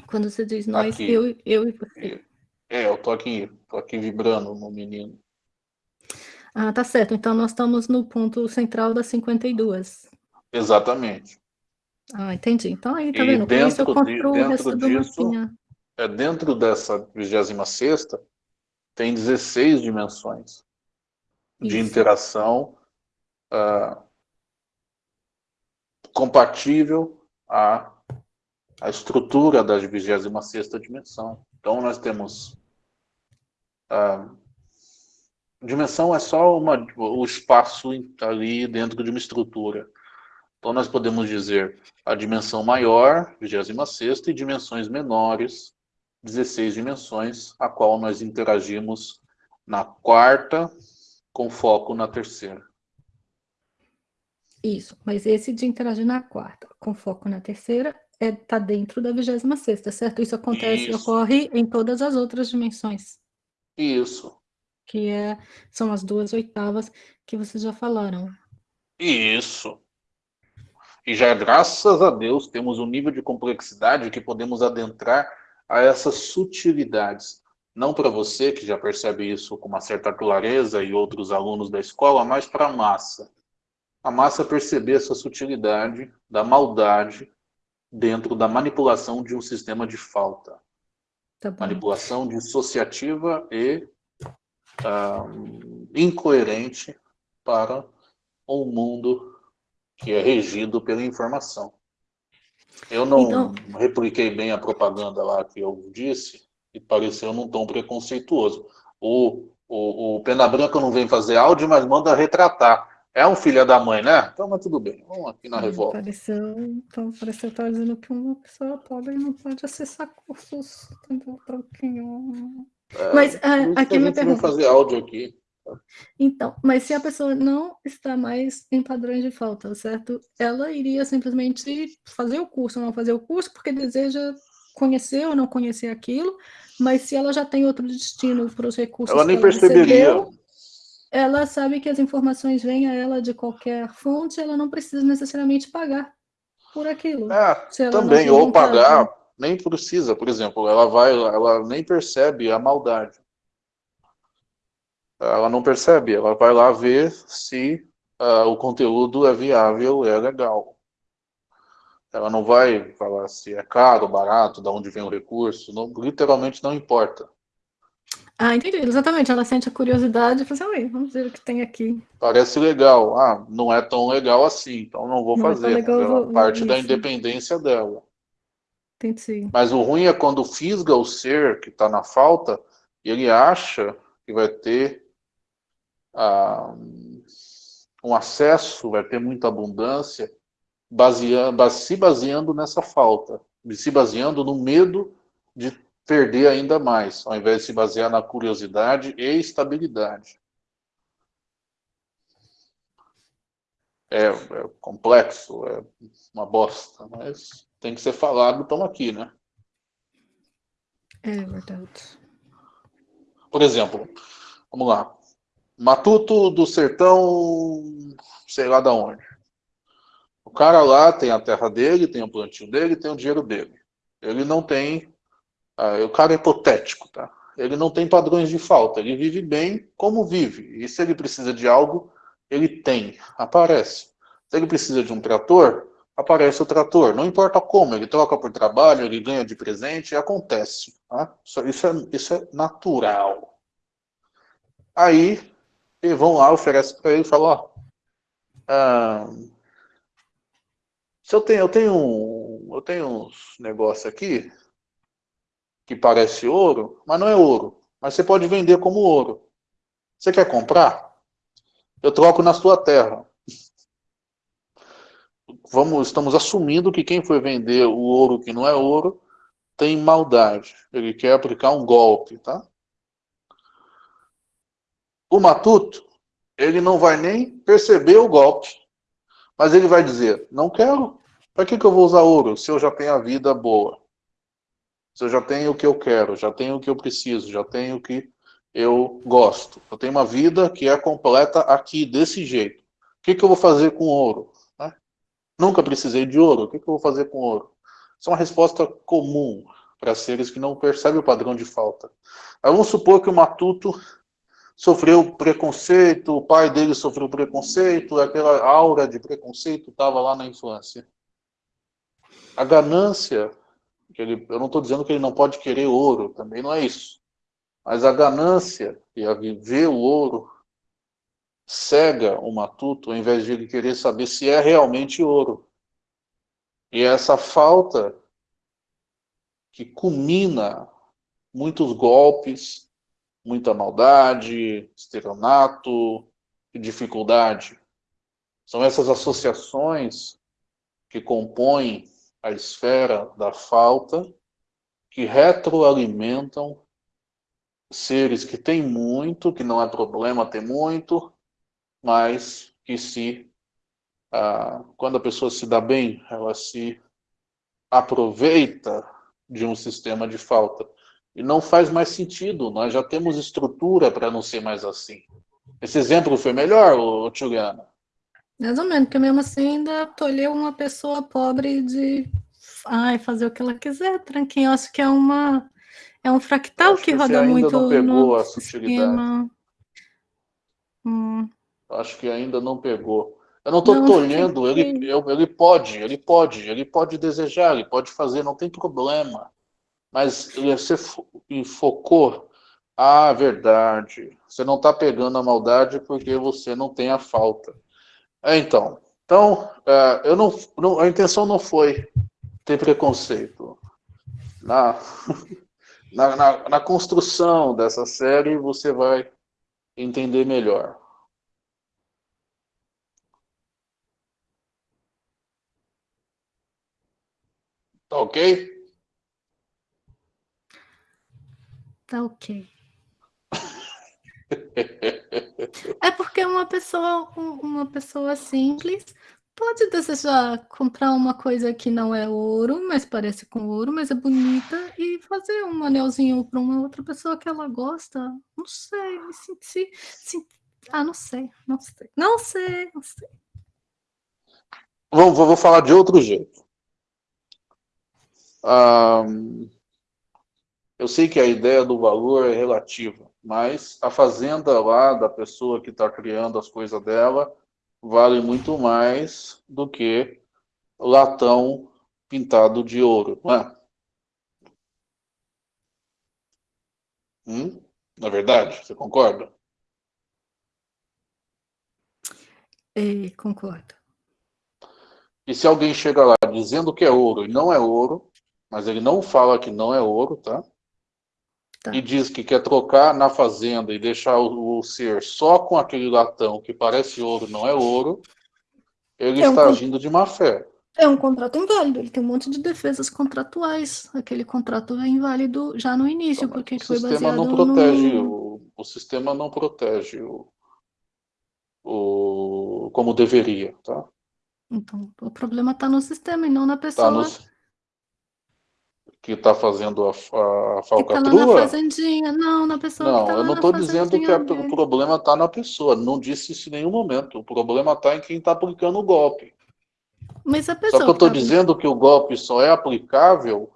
Quando você diz nós, aqui. eu, eu e você. É, eu tô aqui, tô aqui vibrando no menino. Ah, tá certo. Então nós estamos no ponto central das 52. Exatamente. Ah, entendi. Então aí, tá e vendo? Dentro isso eu construo de, o resto do disso, mapinha. É, dentro dessa 26 tem 16 dimensões de Isso. interação uh, compatível à, à estrutura da 26 dimensão. Então nós temos uh, dimensão é só uma, o espaço ali dentro de uma estrutura. Então nós podemos dizer a dimensão maior, 26 e dimensões menores, 16 dimensões, a qual nós interagimos na quarta, com foco na terceira. Isso, mas esse de interagir na quarta, com foco na terceira, está é, tá dentro da 26 certo? Isso acontece, Isso. ocorre em todas as outras dimensões. Isso. Que é, são as duas oitavas que vocês já falaram. Isso. E já graças a Deus temos um nível de complexidade que podemos adentrar a essas sutilidades. Não para você, que já percebe isso com uma certa clareza, e outros alunos da escola, mas para a massa. A massa perceber essa sutilidade da maldade dentro da manipulação de um sistema de falta. Tá manipulação dissociativa e uh, incoerente para um mundo que é regido pela informação. Eu não então... repliquei bem a propaganda lá que eu disse e pareceu num tom preconceituoso. O, o, o Pena Branca não vem fazer áudio, mas manda retratar. É um filho da mãe, né? Então, mas tudo bem. Vamos aqui na revolta. Pareceu, então, pareceu estar dizendo que uma pessoa pobre não pode acessar cursos. Entendeu? É, mas uh, aqui me pergunta. fazer áudio aqui. Então, mas se a pessoa não está mais em padrões de falta, certo? Ela iria simplesmente fazer o curso, não fazer o curso, porque deseja conhecer ou não conhecer aquilo, mas se ela já tem outro destino para os recursos ela nem ela perceberia. Recebeu, ela sabe que as informações vêm a ela de qualquer fonte, ela não precisa necessariamente pagar por aquilo. É, também, ou pagar, nem precisa, por exemplo, ela vai, ela nem percebe a maldade ela não percebe, ela vai lá ver se uh, o conteúdo é viável, é legal. Ela não vai falar se é caro, barato, de onde vem o recurso, não, literalmente não importa. Ah, entendi, exatamente, ela sente a curiosidade e fala assim, vamos ver o que tem aqui. Parece legal, ah, não é tão legal assim, então não vou não fazer, é legal, é vou, parte da independência dela. Entendi. Mas o ruim é quando fisga o ser que está na falta, e ele acha que vai ter um acesso, vai ter muita abundância, baseando, se baseando nessa falta, se baseando no medo de perder ainda mais, ao invés de se basear na curiosidade e estabilidade. É, é complexo, é uma bosta, mas tem que ser falado, estamos aqui, né? É verdade. Por exemplo, vamos lá. Matuto do sertão, sei lá da onde. O cara lá tem a terra dele, tem o plantio dele, tem o dinheiro dele. Ele não tem. Ah, o cara é hipotético, tá? Ele não tem padrões de falta. Ele vive bem como vive. E se ele precisa de algo, ele tem. Aparece. Se ele precisa de um trator, aparece o trator. Não importa como, ele troca por trabalho, ele ganha de presente, acontece. Tá? Isso, é, isso é natural. Aí e vão lá, oferece para ele e falam, ó, ah, se eu tenho, eu tenho, eu tenho uns negócios aqui que parece ouro, mas não é ouro. Mas você pode vender como ouro. Você quer comprar? Eu troco na sua terra. Vamos, estamos assumindo que quem foi vender o ouro que não é ouro tem maldade. Ele quer aplicar um golpe, tá? O matuto, ele não vai nem perceber o golpe, mas ele vai dizer, não quero, para que, que eu vou usar ouro se eu já tenho a vida boa? Se eu já tenho o que eu quero, já tenho o que eu preciso, já tenho o que eu gosto. Eu tenho uma vida que é completa aqui, desse jeito. O que, que eu vou fazer com ouro? Né? Nunca precisei de ouro, o que, que eu vou fazer com ouro? Isso é uma resposta comum para seres que não percebem o padrão de falta. vamos supor que o matuto sofreu preconceito, o pai dele sofreu preconceito, aquela aura de preconceito estava lá na infância. A ganância, que ele, eu não estou dizendo que ele não pode querer ouro, também não é isso. Mas a ganância e a viver o ouro cega o matuto, ao invés de ele querer saber se é realmente ouro. E essa falta que culmina muitos golpes, muita maldade, estelionato e dificuldade. São essas associações que compõem a esfera da falta, que retroalimentam seres que têm muito, que não é problema ter muito, mas que se, ah, quando a pessoa se dá bem, ela se aproveita de um sistema de falta. E não faz mais sentido, nós já temos estrutura para não ser mais assim. Esse exemplo foi melhor, Tchuliana? Mais ou menos, porque mesmo assim ainda tolheu uma pessoa pobre de ai, fazer o que ela quiser, tranquinho. Eu acho que é uma é um fractal que, que roda muito não pegou no a sutilidade. Hum. Acho que ainda não pegou. Eu não estou tolhendo, ele, ele pode, ele pode, ele pode desejar, ele pode fazer, não tem problema. Mas você focou, ah, verdade, você não está pegando a maldade porque você não tem a falta. É, então, então é, eu não, não, a intenção não foi ter preconceito. Na, na, na, na construção dessa série você vai entender melhor. Tá ok? Tá ok. É porque uma pessoa, uma pessoa simples pode desejar comprar uma coisa que não é ouro, mas parece com ouro, mas é bonita, e fazer um anelzinho para uma outra pessoa que ela gosta. Não sei, me senti. ah, não sei, não sei. Não sei, não sei. Vou, vou falar de outro jeito. Eu sei que a ideia do valor é relativa, mas a fazenda lá da pessoa que está criando as coisas dela vale muito mais do que latão pintado de ouro, não é? Hum? Na verdade, você concorda? É, concordo. E se alguém chega lá dizendo que é ouro e não é ouro, mas ele não fala que não é ouro, tá? Tá. E diz que quer trocar na fazenda e deixar o, o, ser só com aquele latão que parece ouro, não é ouro, ele é está agindo de má fé. É um contrato inválido, ele tem um monte de defesas contratuais. Aquele contrato é inválido já no início, então, porque foi baseado não protege no... o, o sistema não protege o, o como deveria, tá? Então, o problema está no sistema e não na tá pessoa. Tá no que está fazendo a, a falcatrua? Que tá na fazendinha, não, na pessoa Não, tá eu não estou dizendo que a, o problema está na pessoa, não disse isso em nenhum momento. O problema está em quem está aplicando o golpe. Mas a pessoa só que eu estou tá... dizendo que o golpe só é aplicável,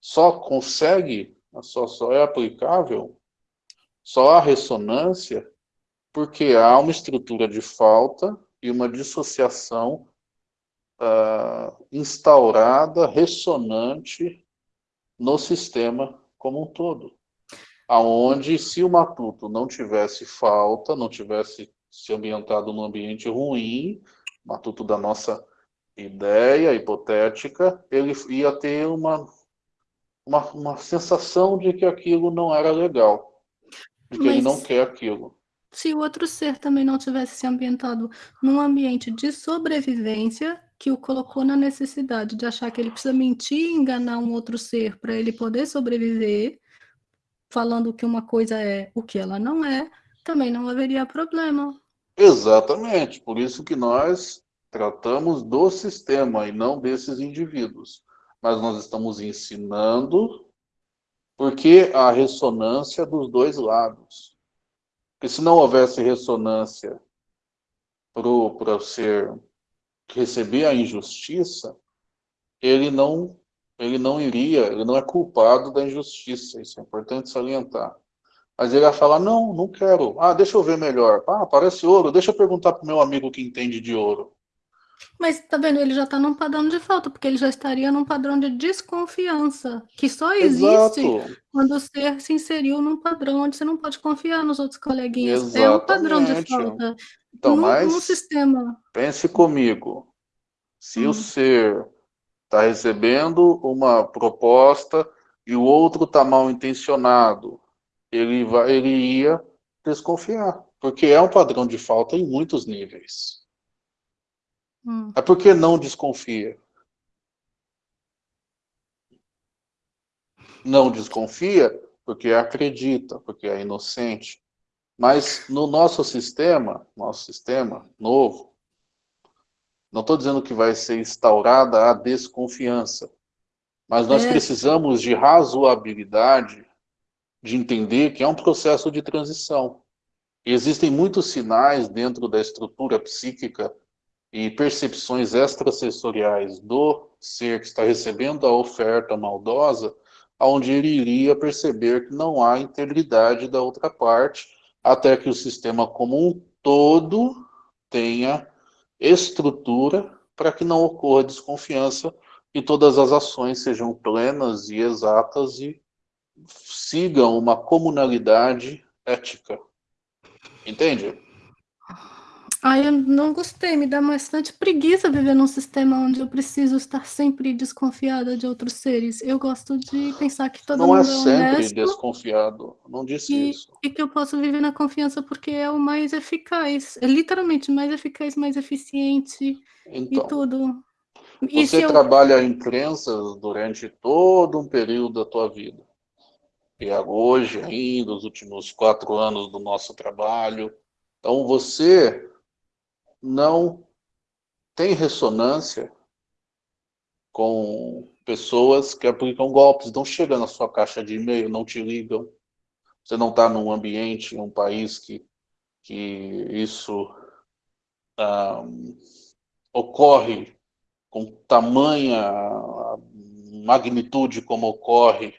só consegue, só, só é aplicável, só há ressonância, porque há uma estrutura de falta e uma dissociação uh, instaurada, ressonante no sistema como um todo. Aonde, se o matuto não tivesse falta, não tivesse se ambientado num ambiente ruim, matuto da nossa ideia hipotética, ele ia ter uma, uma, uma sensação de que aquilo não era legal, de que Mas... ele não quer aquilo se o outro ser também não tivesse se ambientado num ambiente de sobrevivência que o colocou na necessidade de achar que ele precisa mentir e enganar um outro ser para ele poder sobreviver, falando que uma coisa é o que ela não é, também não haveria problema. Exatamente, por isso que nós tratamos do sistema e não desses indivíduos. Mas nós estamos ensinando porque a ressonância dos dois lados. Porque se não houvesse ressonância para o ser receber a injustiça, ele não, ele não iria, ele não é culpado da injustiça, isso é importante salientar. Mas ele vai falar, não, não quero. Ah, deixa eu ver melhor. Ah, parece ouro. Deixa eu perguntar para o meu amigo que entende de ouro. Mas tá vendo, ele já está num padrão de falta, porque ele já estaria num padrão de desconfiança, que só existe Exato. quando o ser se inseriu num padrão onde você não pode confiar nos outros coleguinhas. Exatamente. É um padrão de falta. Então, no, mas no sistema. pense comigo. Se Hum. o ser está recebendo uma proposta e o outro está mal intencionado, ele, vai, ele ia desconfiar, porque é um padrão de falta em muitos níveis. Hum. É porque não desconfia. Não desconfia porque acredita, porque é inocente. Mas no nosso sistema, nosso sistema novo, não estou dizendo que vai ser instaurada a desconfiança, mas nós É. precisamos de razoabilidade de entender que é um processo de transição. Existem muitos sinais dentro da estrutura psíquica e percepções extrasensoriais do ser que está recebendo a oferta maldosa, onde ele iria perceber que não há integridade da outra parte, até que o sistema como um todo tenha estrutura para que não ocorra desconfiança e todas as ações sejam plenas e exatas e sigam uma comunalidade ética. Entende? Ai, eu não gostei, me dá bastante preguiça viver num sistema onde eu preciso estar sempre desconfiada de outros seres. Eu gosto de pensar que todo não é mundo é sempre honesto desconfiado. Não disse e, isso. e que eu posso viver na confiança porque é o mais eficaz. É literalmente mais eficaz, mais eficiente e Então, tudo. E você eu... trabalha em crenças durante todo um período da tua vida. E hoje ainda, os últimos quatro anos do nosso trabalho. Então, você não tem ressonância com pessoas que aplicam golpes, não chegam na sua caixa de e-mail, não te ligam. Você não está num ambiente, em um país que, que isso ah, ocorre com tamanha magnitude como ocorre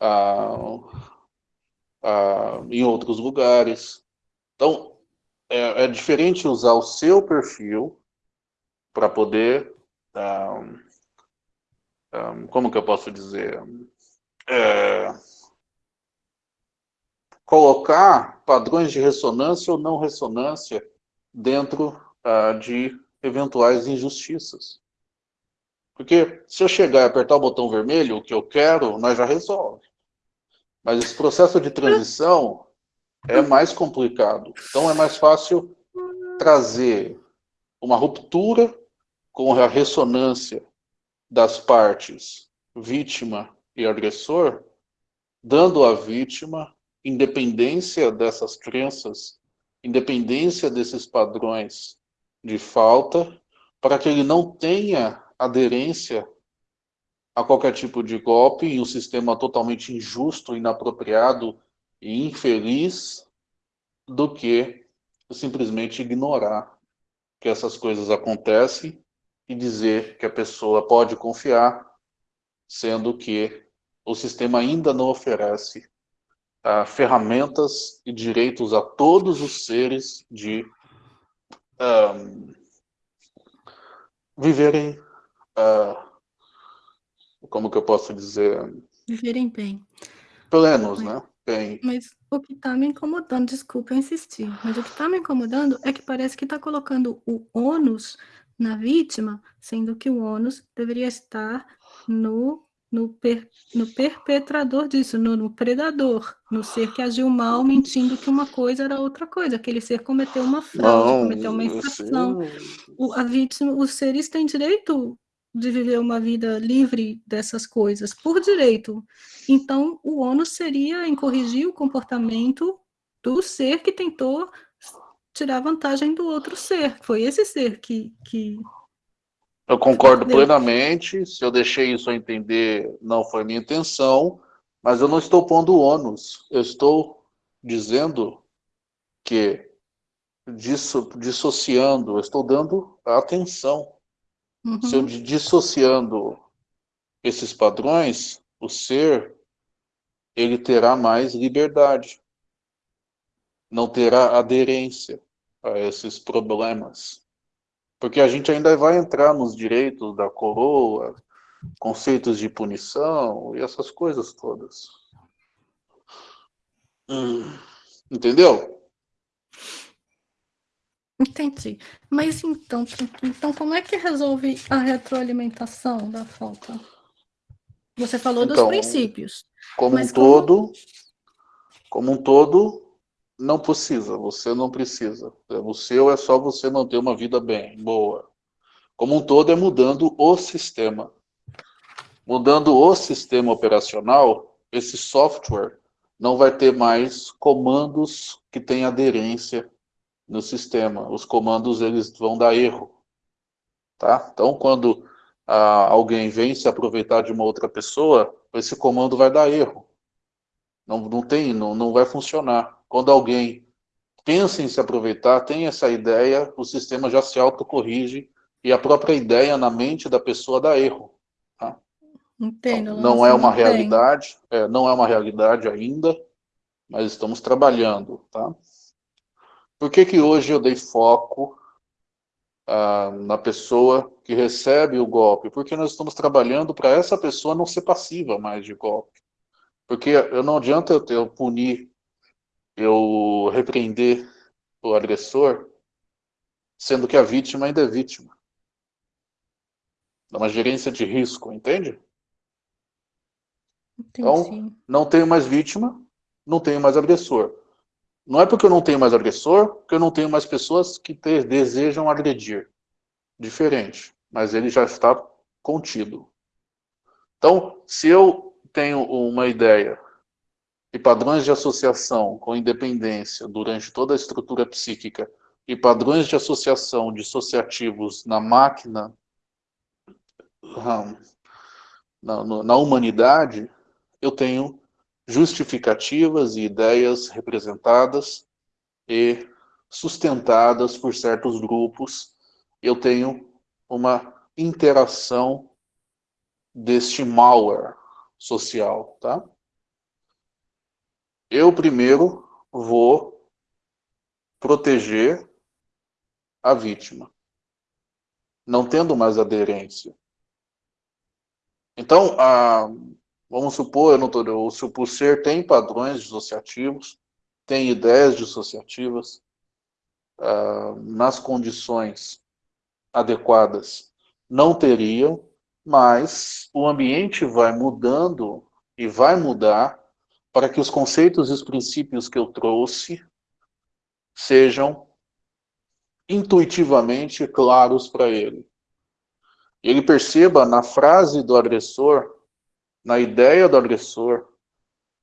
ah, ah, em outros lugares. Então, é, é, diferente usar o seu perfil para poder, um, um, como que eu posso dizer, é, colocar padrões de ressonância ou não ressonância dentro uh, de eventuais injustiças. Porque se eu chegar e apertar o botão vermelho, o que eu quero, nós já resolve. Mas esse processo de transição é mais complicado. Então é mais fácil trazer uma ruptura com a ressonância das partes vítima e agressor, dando à vítima independência dessas crenças, independência desses padrões de falta, para que ele não tenha aderência a qualquer tipo de golpe em um sistema totalmente injusto, inapropriado e infeliz do que simplesmente ignorar que essas coisas acontecem e dizer que a pessoa pode confiar, sendo que o sistema ainda não oferece uh, ferramentas e direitos a todos os seres de um, viverem, uh, como que eu posso dizer? Viverem bem. Plenos, né? Bem. Mas o que está me incomodando, desculpa eu insistir, mas o que está me incomodando é que parece que está colocando o ônus na vítima, sendo que o ônus deveria estar no, no, per, no perpetrador disso, no, no, predador, no ser que agiu mal, mentindo que uma coisa era outra coisa, aquele ser cometeu uma fraude, Não, cometeu uma infração. O, a vítima, os seres têm direito de viver uma vida livre dessas coisas, por direito. Então, o ônus seria em corrigir o comportamento do ser que tentou tirar vantagem do outro ser. Foi esse ser que, que Eu concordo plenamente. Se eu deixei isso a entender, não foi minha intenção, mas eu não estou pondo ônus. Eu estou dizendo que disso, dissociando, eu estou dando atenção. Uhum. Se eu di- dissociando esses padrões, o ser ele terá mais liberdade, não terá aderência a esses problemas. Porque a gente ainda vai entrar nos direitos da coroa, conceitos de punição e essas coisas todas. Hum, entendeu? Entendi. Mas então, então, como é que resolve a retroalimentação da falta? Você falou então, dos princípios. Como um todo, como um todo, não precisa. Você não precisa. O seu é só você manter uma vida bem, boa. Como um todo é mudando o sistema. Mudando o sistema operacional, esse software não vai ter mais comandos que têm aderência no sistema. Os comandos eles vão dar erro. Tá? Então, quando ah, alguém vem se aproveitar de uma outra pessoa, esse comando vai dar erro. Não, não tem, não, não vai funcionar. Quando alguém pensa em se aproveitar, tem essa ideia, o sistema já se autocorrige e a própria ideia na mente da pessoa dá erro. Tá? Entendo. Então, não é uma realidade, é, não é uma realidade ainda, mas estamos trabalhando, tá? Por que que hoje eu dei foco ah, na pessoa que recebe o golpe? Porque nós estamos trabalhando para essa pessoa não ser passiva mais de golpe. Porque eu não adianta eu, eu punir, eu repreender o agressor, sendo que a vítima ainda é vítima. É uma gerência de risco, entende? Entendi. Então, não tenho mais vítima, não tenho mais agressor. Não é porque eu não tenho mais agressor, que eu não tenho mais pessoas que ter, desejam agredir. Diferente. Mas ele já está contido. Então, se eu tenho uma ideia e padrões de associação com independência durante toda a estrutura psíquica e padrões de associação dissociativos na máquina, na, na humanidade, eu tenho justificativas e ideias representadas e sustentadas por certos grupos, eu tenho uma interação deste malware social, tá? Eu primeiro vou proteger a vítima, não tendo mais aderência. Então, a, Vamos supor, eu não tô, o ser tem padrões dissociativos, tem ideias dissociativas, uh, nas condições adequadas não teriam, mas o ambiente vai mudando e vai mudar para que os conceitos e os princípios que eu trouxe sejam intuitivamente claros para ele. Ele perceba na frase do agressor na ideia do agressor,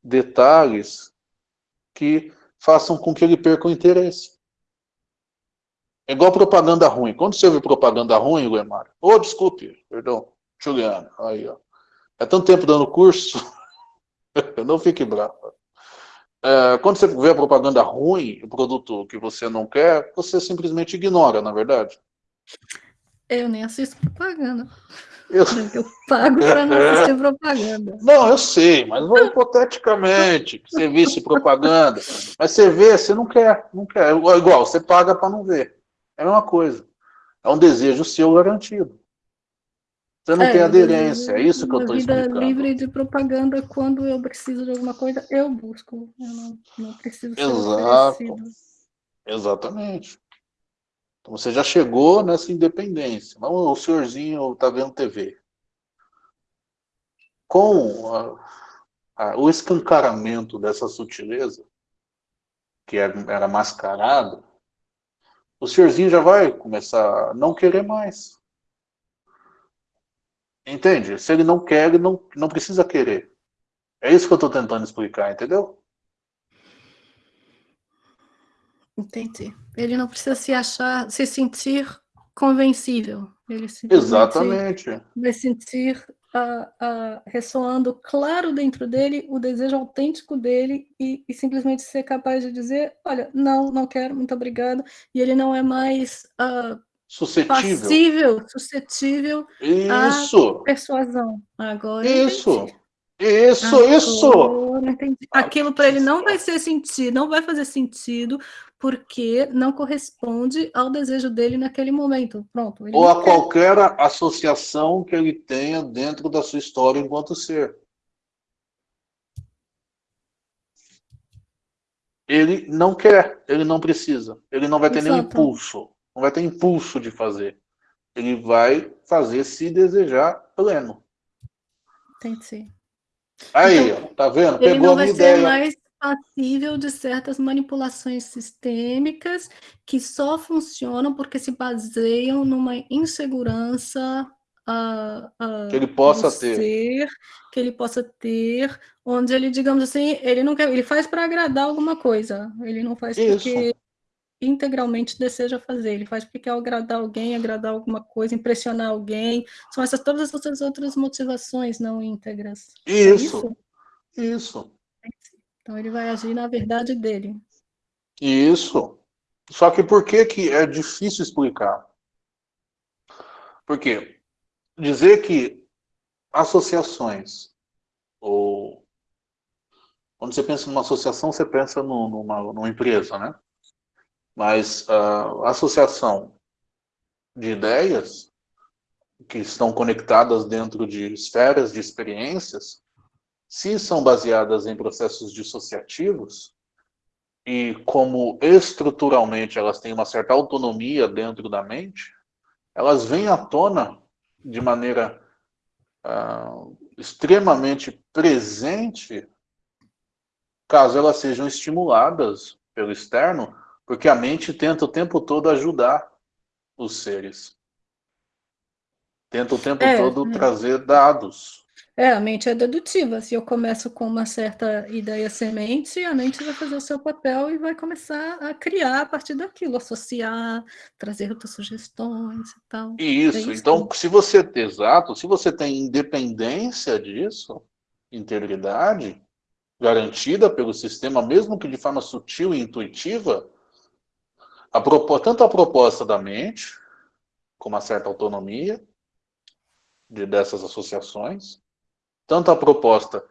detalhes que façam com que ele perca o interesse. É igual propaganda ruim. Quando você vê propaganda ruim, Guemar, oh, desculpe, perdão, Juliano, aí, ó. É tanto tempo dando curso, não fique bravo. É, quando você vê a propaganda ruim, o produto que você não quer, você simplesmente ignora, na é verdade. Eu nem assisto propaganda. Eu, eu pago para não assistir propaganda. Não, eu sei, mas hipoteticamente, que você visse propaganda. Mas você vê, você não quer, não quer. Igual, você paga para não ver. É a mesma coisa. É um desejo seu garantido. Você não é, tem aderência, é isso que eu estou explicando. vida livre de propaganda, quando eu preciso de alguma coisa, eu busco. Eu não, não preciso ser Exato. Oferecido. Exatamente. Então você já chegou nessa independência. Não, o senhorzinho está vendo TV. Com a, a, o escancaramento dessa sutileza, que era, era mascarado, o senhorzinho já vai começar a não querer mais. Entende? Se ele não quer, ele não, não precisa querer. É isso que eu estou tentando explicar, entendeu? Entendi. Ele não precisa se achar, se sentir convencível. Ele Exatamente. Vai sentir uh, uh, ressoando claro dentro dele o desejo autêntico dele e, e, simplesmente ser capaz de dizer, olha, não, não quero, muito obrigado. E ele não é mais uh, suscetível. passível, suscetível Isso. à persuasão. Agora Isso. Isso, Agora isso! entendi. Aquilo para ele não vai ser sentido, não vai fazer sentido, porque não corresponde ao desejo dele naquele momento. Pronto. Ou a quer. qualquer associação que ele tenha dentro da sua história enquanto ser. Ele não quer, ele não precisa, ele não vai ter Exato. nenhum impulso, não vai ter impulso de fazer. Ele vai fazer se desejar pleno. Entendi. Aí, então, tá vendo? Pegou não vai ser mais passível de certas manipulações sistêmicas que só funcionam porque se baseiam numa insegurança uh, uh, que ele possa ter ser, que ele possa ter, onde ele, digamos assim, ele não quer, ele faz para agradar alguma coisa, ele não faz Isso. porque integralmente deseja fazer, ele faz porque quer agradar alguém, agradar alguma coisa, impressionar alguém, são essas todas essas outras motivações não íntegras. Isso. É isso. isso. Então ele vai agir na verdade dele. Isso. Só que por que, que é difícil explicar? Porque dizer que associações, ou quando você pensa numa associação, você pensa numa, numa empresa, né? Mas a associação de ideias que estão conectadas dentro de esferas de experiências, se são baseadas em processos dissociativos, e como estruturalmente elas têm uma certa autonomia dentro da mente, elas vêm à tona de maneira uh, extremamente presente, caso elas sejam estimuladas pelo externo, porque a mente tenta o tempo todo ajudar os seres. Tenta o tempo é, todo é. trazer dados. É, a mente é dedutiva. Se eu começo com uma certa ideia semente, a mente vai fazer o seu papel e vai começar a criar a partir daquilo, associar, trazer outras sugestões e tal. Isso. É isso. Então, se você, exato, se você tem independência disso, integridade garantida pelo sistema, mesmo que de forma sutil e intuitiva, a tanto a proposta da mente, com uma certa autonomia de, dessas associações, tanto a proposta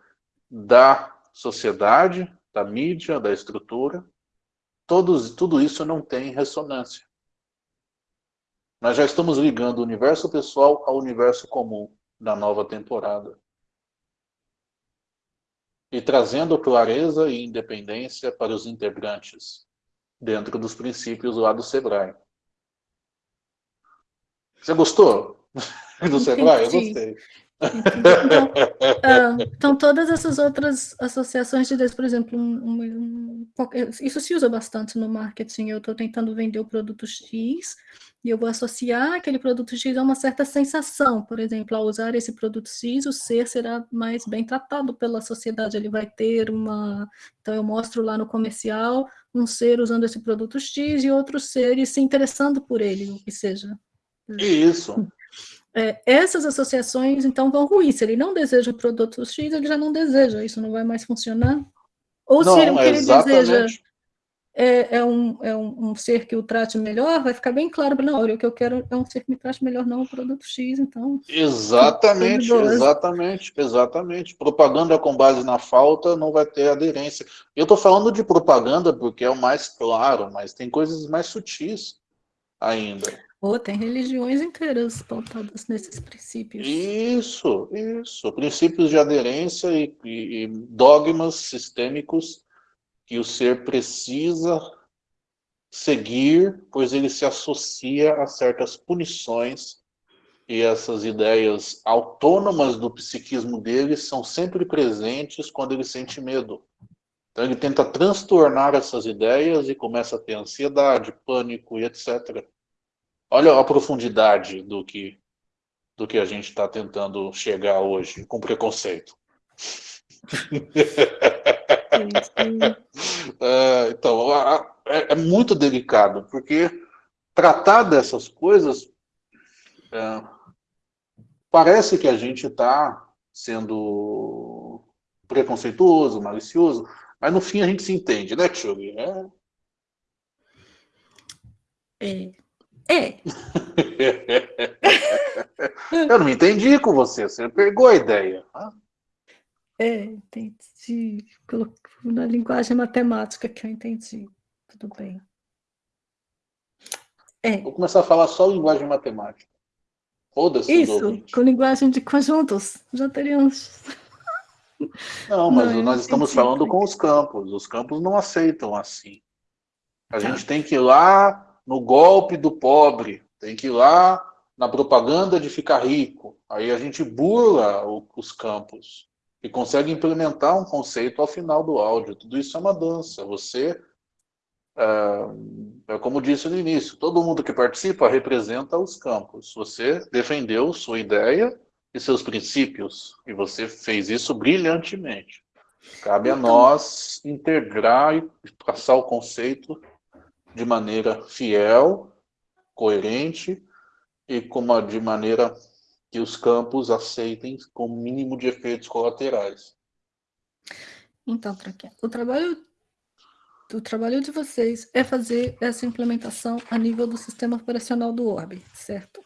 da sociedade, da mídia, da estrutura, todos, tudo isso não tem ressonância. Nós já estamos ligando o universo pessoal ao universo comum da nova temporada. E trazendo clareza e independência para os integrantes, dentro dos princípios lá do Sebrae. Você gostou do Sebrae? Eu gostei. Então, uh, então, todas essas outras associações de Deus, por exemplo, um, um, isso se usa bastante no marketing. Eu estou tentando vender o produto X e eu vou associar aquele produto X a uma certa sensação. Por exemplo, ao usar esse produto X, o ser será mais bem tratado pela sociedade. Ele vai ter uma. Então, eu mostro lá no comercial um ser usando esse produto X e outros seres se interessando por ele, o que seja. Isso é, essas associações, então, vão ruir. Se ele não deseja o produto X, ele já não deseja, isso não vai mais funcionar. Ou não, se ele, o que ele deseja é, é, um, é um, um, ser que o trate melhor, vai ficar bem claro, não, olha, o que eu quero é um ser que me trate melhor, não o produto X, então... Exatamente, exatamente, exatamente. Propaganda com base na falta não vai ter aderência. Eu estou falando de propaganda porque é o mais claro, mas tem coisas mais sutis ainda. Oh, tem religiões inteiras pautadas nesses princípios. Isso, isso. Princípios de aderência e, e, e dogmas sistêmicos que o ser precisa seguir, pois ele se associa a certas punições e essas ideias autônomas do psiquismo dele são sempre presentes quando ele sente medo. Então ele tenta transtornar essas ideias e começa a ter ansiedade, pânico e etc. Olha a profundidade do que, do que a gente está tentando chegar hoje com preconceito. é, então, é, é, muito delicado, porque tratar dessas coisas é, parece que a gente está sendo preconceituoso, malicioso, mas no fim a gente se entende, né, Tio? É. é. É. Eu não me entendi com você, você pegou a ideia. É, entendi. Na linguagem matemática que eu entendi. Tudo bem. É. Vou começar a falar só linguagem matemática. Foda-se Isso, com linguagem de conjuntos. Já teríamos... Não, mas não, nós estamos falando com os campos. Os campos não aceitam assim. A tá. gente tem que ir lá no golpe do pobre, tem que ir lá na propaganda de ficar rico. Aí a gente burla o, os campos e consegue implementar um conceito ao final do áudio. Tudo isso é uma dança. Você, é, é como disse no início, todo mundo que participa representa os campos. Você defendeu sua ideia e seus princípios, e você fez isso brilhantemente. Cabe a então nós integrar e passar o conceito de maneira fiel, coerente e como de maneira que os campos aceitem com o mínimo de efeitos colaterais. Então, o trabalho, o trabalho de vocês é fazer essa implementação a nível do sistema operacional do Orb, certo?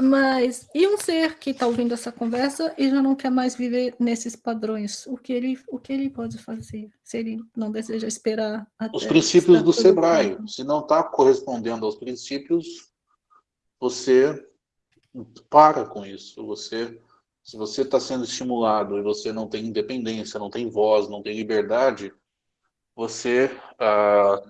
Mas, e um ser que está ouvindo essa conversa e já não quer mais viver nesses padrões? O que ele, o que ele pode fazer se ele não deseja esperar Os princípios do Sebrae. Se não está correspondendo aos princípios, você para com isso. Você, se você está sendo estimulado e você não tem independência, não tem voz, não tem liberdade, você ah,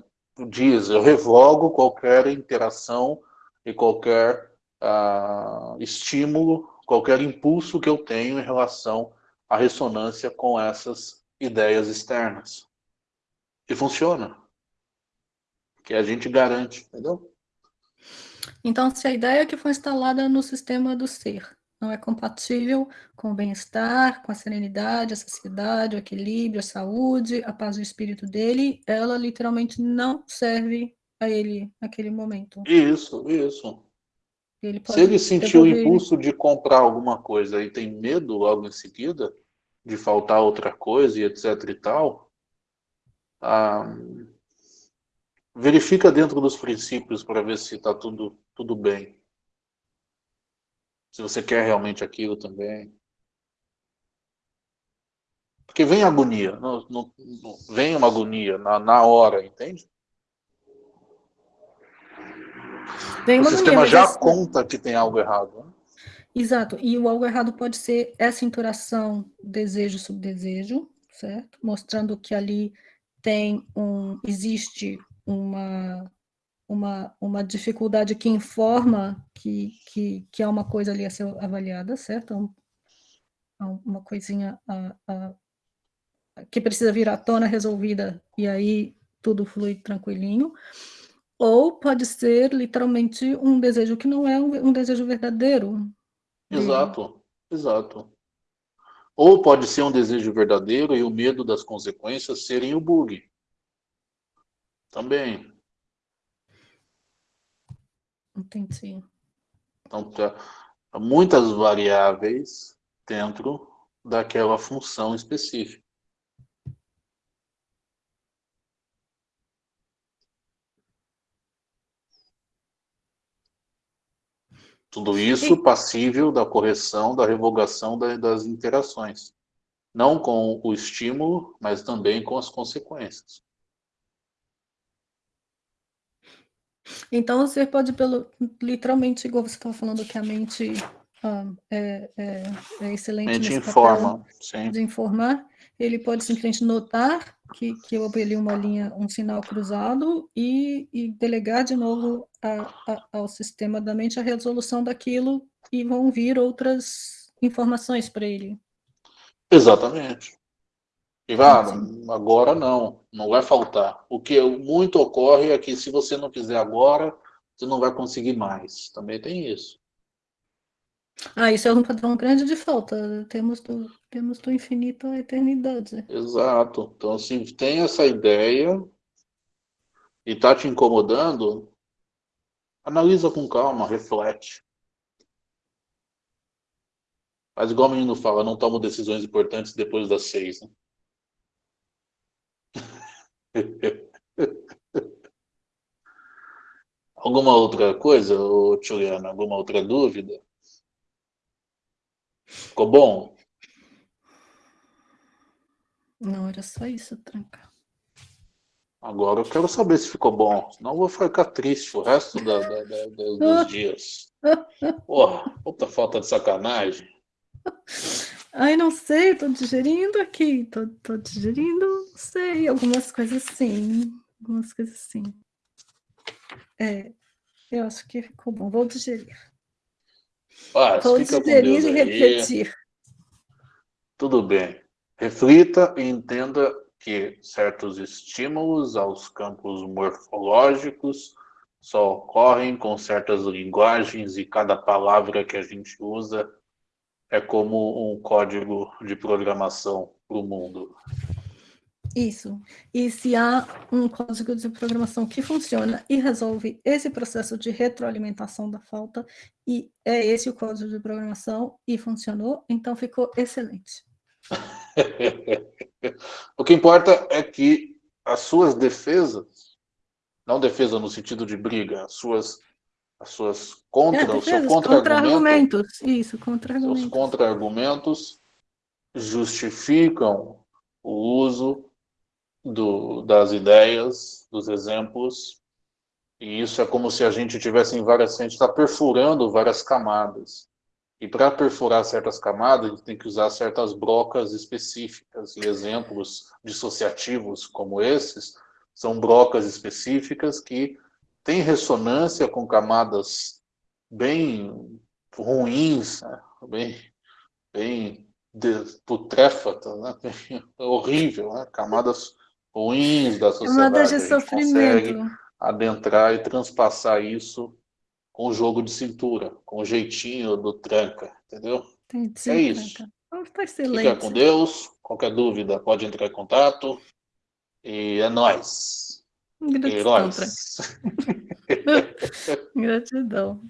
diz, eu revogo qualquer interação e qualquer uh, estímulo, qualquer impulso que eu tenho em relação à ressonância com essas ideias externas. E funciona. Que a gente garante, entendeu? Então, se a ideia que foi instalada no sistema do ser não é compatível com o bem-estar, com a serenidade, a saciedade, o equilíbrio, a saúde, a paz do espírito dele, ela literalmente não serve a ele naquele momento. Isso, isso. Ele Se ele sentir o impulso de comprar alguma coisa e tem medo logo em seguida de faltar outra coisa e etc e tal, ah, verifica dentro dos princípios para ver se está tudo, tudo bem. Se você quer realmente aquilo também. Porque vem agonia, não, não, não, vem uma agonia na, na hora, entende? O sistema já esse... conta que tem algo errado. Né? Exato, e o algo errado pode ser essa interação desejo-subdesejo, certo? Mostrando que ali tem um, existe uma, uma, uma dificuldade que informa que, que, que há uma coisa ali a ser avaliada, certo? Uma coisinha a, a, que precisa vir à tona resolvida, e aí tudo flui tranquilinho. Ou pode ser literalmente um desejo que não é um, um desejo verdadeiro. Exato, exato. Ou pode ser um desejo verdadeiro e o medo das consequências serem o bug. Também. Entendi. Então, há muitas variáveis dentro daquela função específica. Tudo isso passível da correção, da revogação das interações. Não com o estímulo, mas também com as consequências. Então, você pode, pelo, literalmente, igual você estava falando, que a mente ah, é, é, é, excelente mente informa, de informar, ele pode simplesmente notar que, que houve ali uma linha, um sinal cruzado e, e delegar de novo a, a, ao sistema da mente a resolução daquilo e vão vir outras informações para ele. Exatamente. E vai, agora não, não vai faltar. O que muito ocorre é que se você não fizer agora, você não vai conseguir mais. Também tem isso. Ah, isso é um padrão grande de falta. Temos do, temos do infinito à eternidade. Exato. Então, se tem essa ideia e está te incomodando, analisa com calma, reflete. Mas igual o menino fala, não tomo decisões importantes depois das seis. Né? Alguma outra coisa, Juliana? Alguma outra dúvida? Ficou bom? Não, era só isso, tranca. Agora eu quero saber se ficou bom, senão eu vou ficar triste o resto da, da, da, dos dias. Porra, puta falta de sacanagem. Ai, não sei, tô digerindo aqui, tô, tô digerindo, não sei, algumas coisas sim, algumas coisas sim. É, eu acho que ficou bom, vou digerir. Vou digerir e repetir. Tudo bem. Reflita e entenda que certos estímulos aos campos morfológicos só ocorrem com certas linguagens e cada palavra que a gente usa é como um código de programação para o mundo. Isso. E se há um código de programação que funciona e resolve esse processo de retroalimentação da falta, e é esse o código de programação, e funcionou, então ficou excelente. o que importa é que as suas defesas, não defesa no sentido de briga, as suas, as suas contra, é, o seu contra-argumentos, contra isso, contra-argumentos. Os contra-argumentos justificam o uso do, das ideias, dos exemplos, e isso é como se a gente tivesse em várias, a gente está perfurando várias camadas. E para perfurar certas camadas, a gente tem que usar certas brocas específicas, e exemplos dissociativos como esses, são brocas específicas que têm ressonância com camadas bem ruins, né? bem, bem putréfatas, né? horrível, né? camadas ruins da sociedade. de sofrimento. adentrar e transpassar isso com o jogo de cintura, com o jeitinho do tranca, entendeu? Entendi, é isso. Tá excelente. Fica com Deus. Qualquer dúvida pode entrar em contato. E é nóis. Gratidão. Gratidão.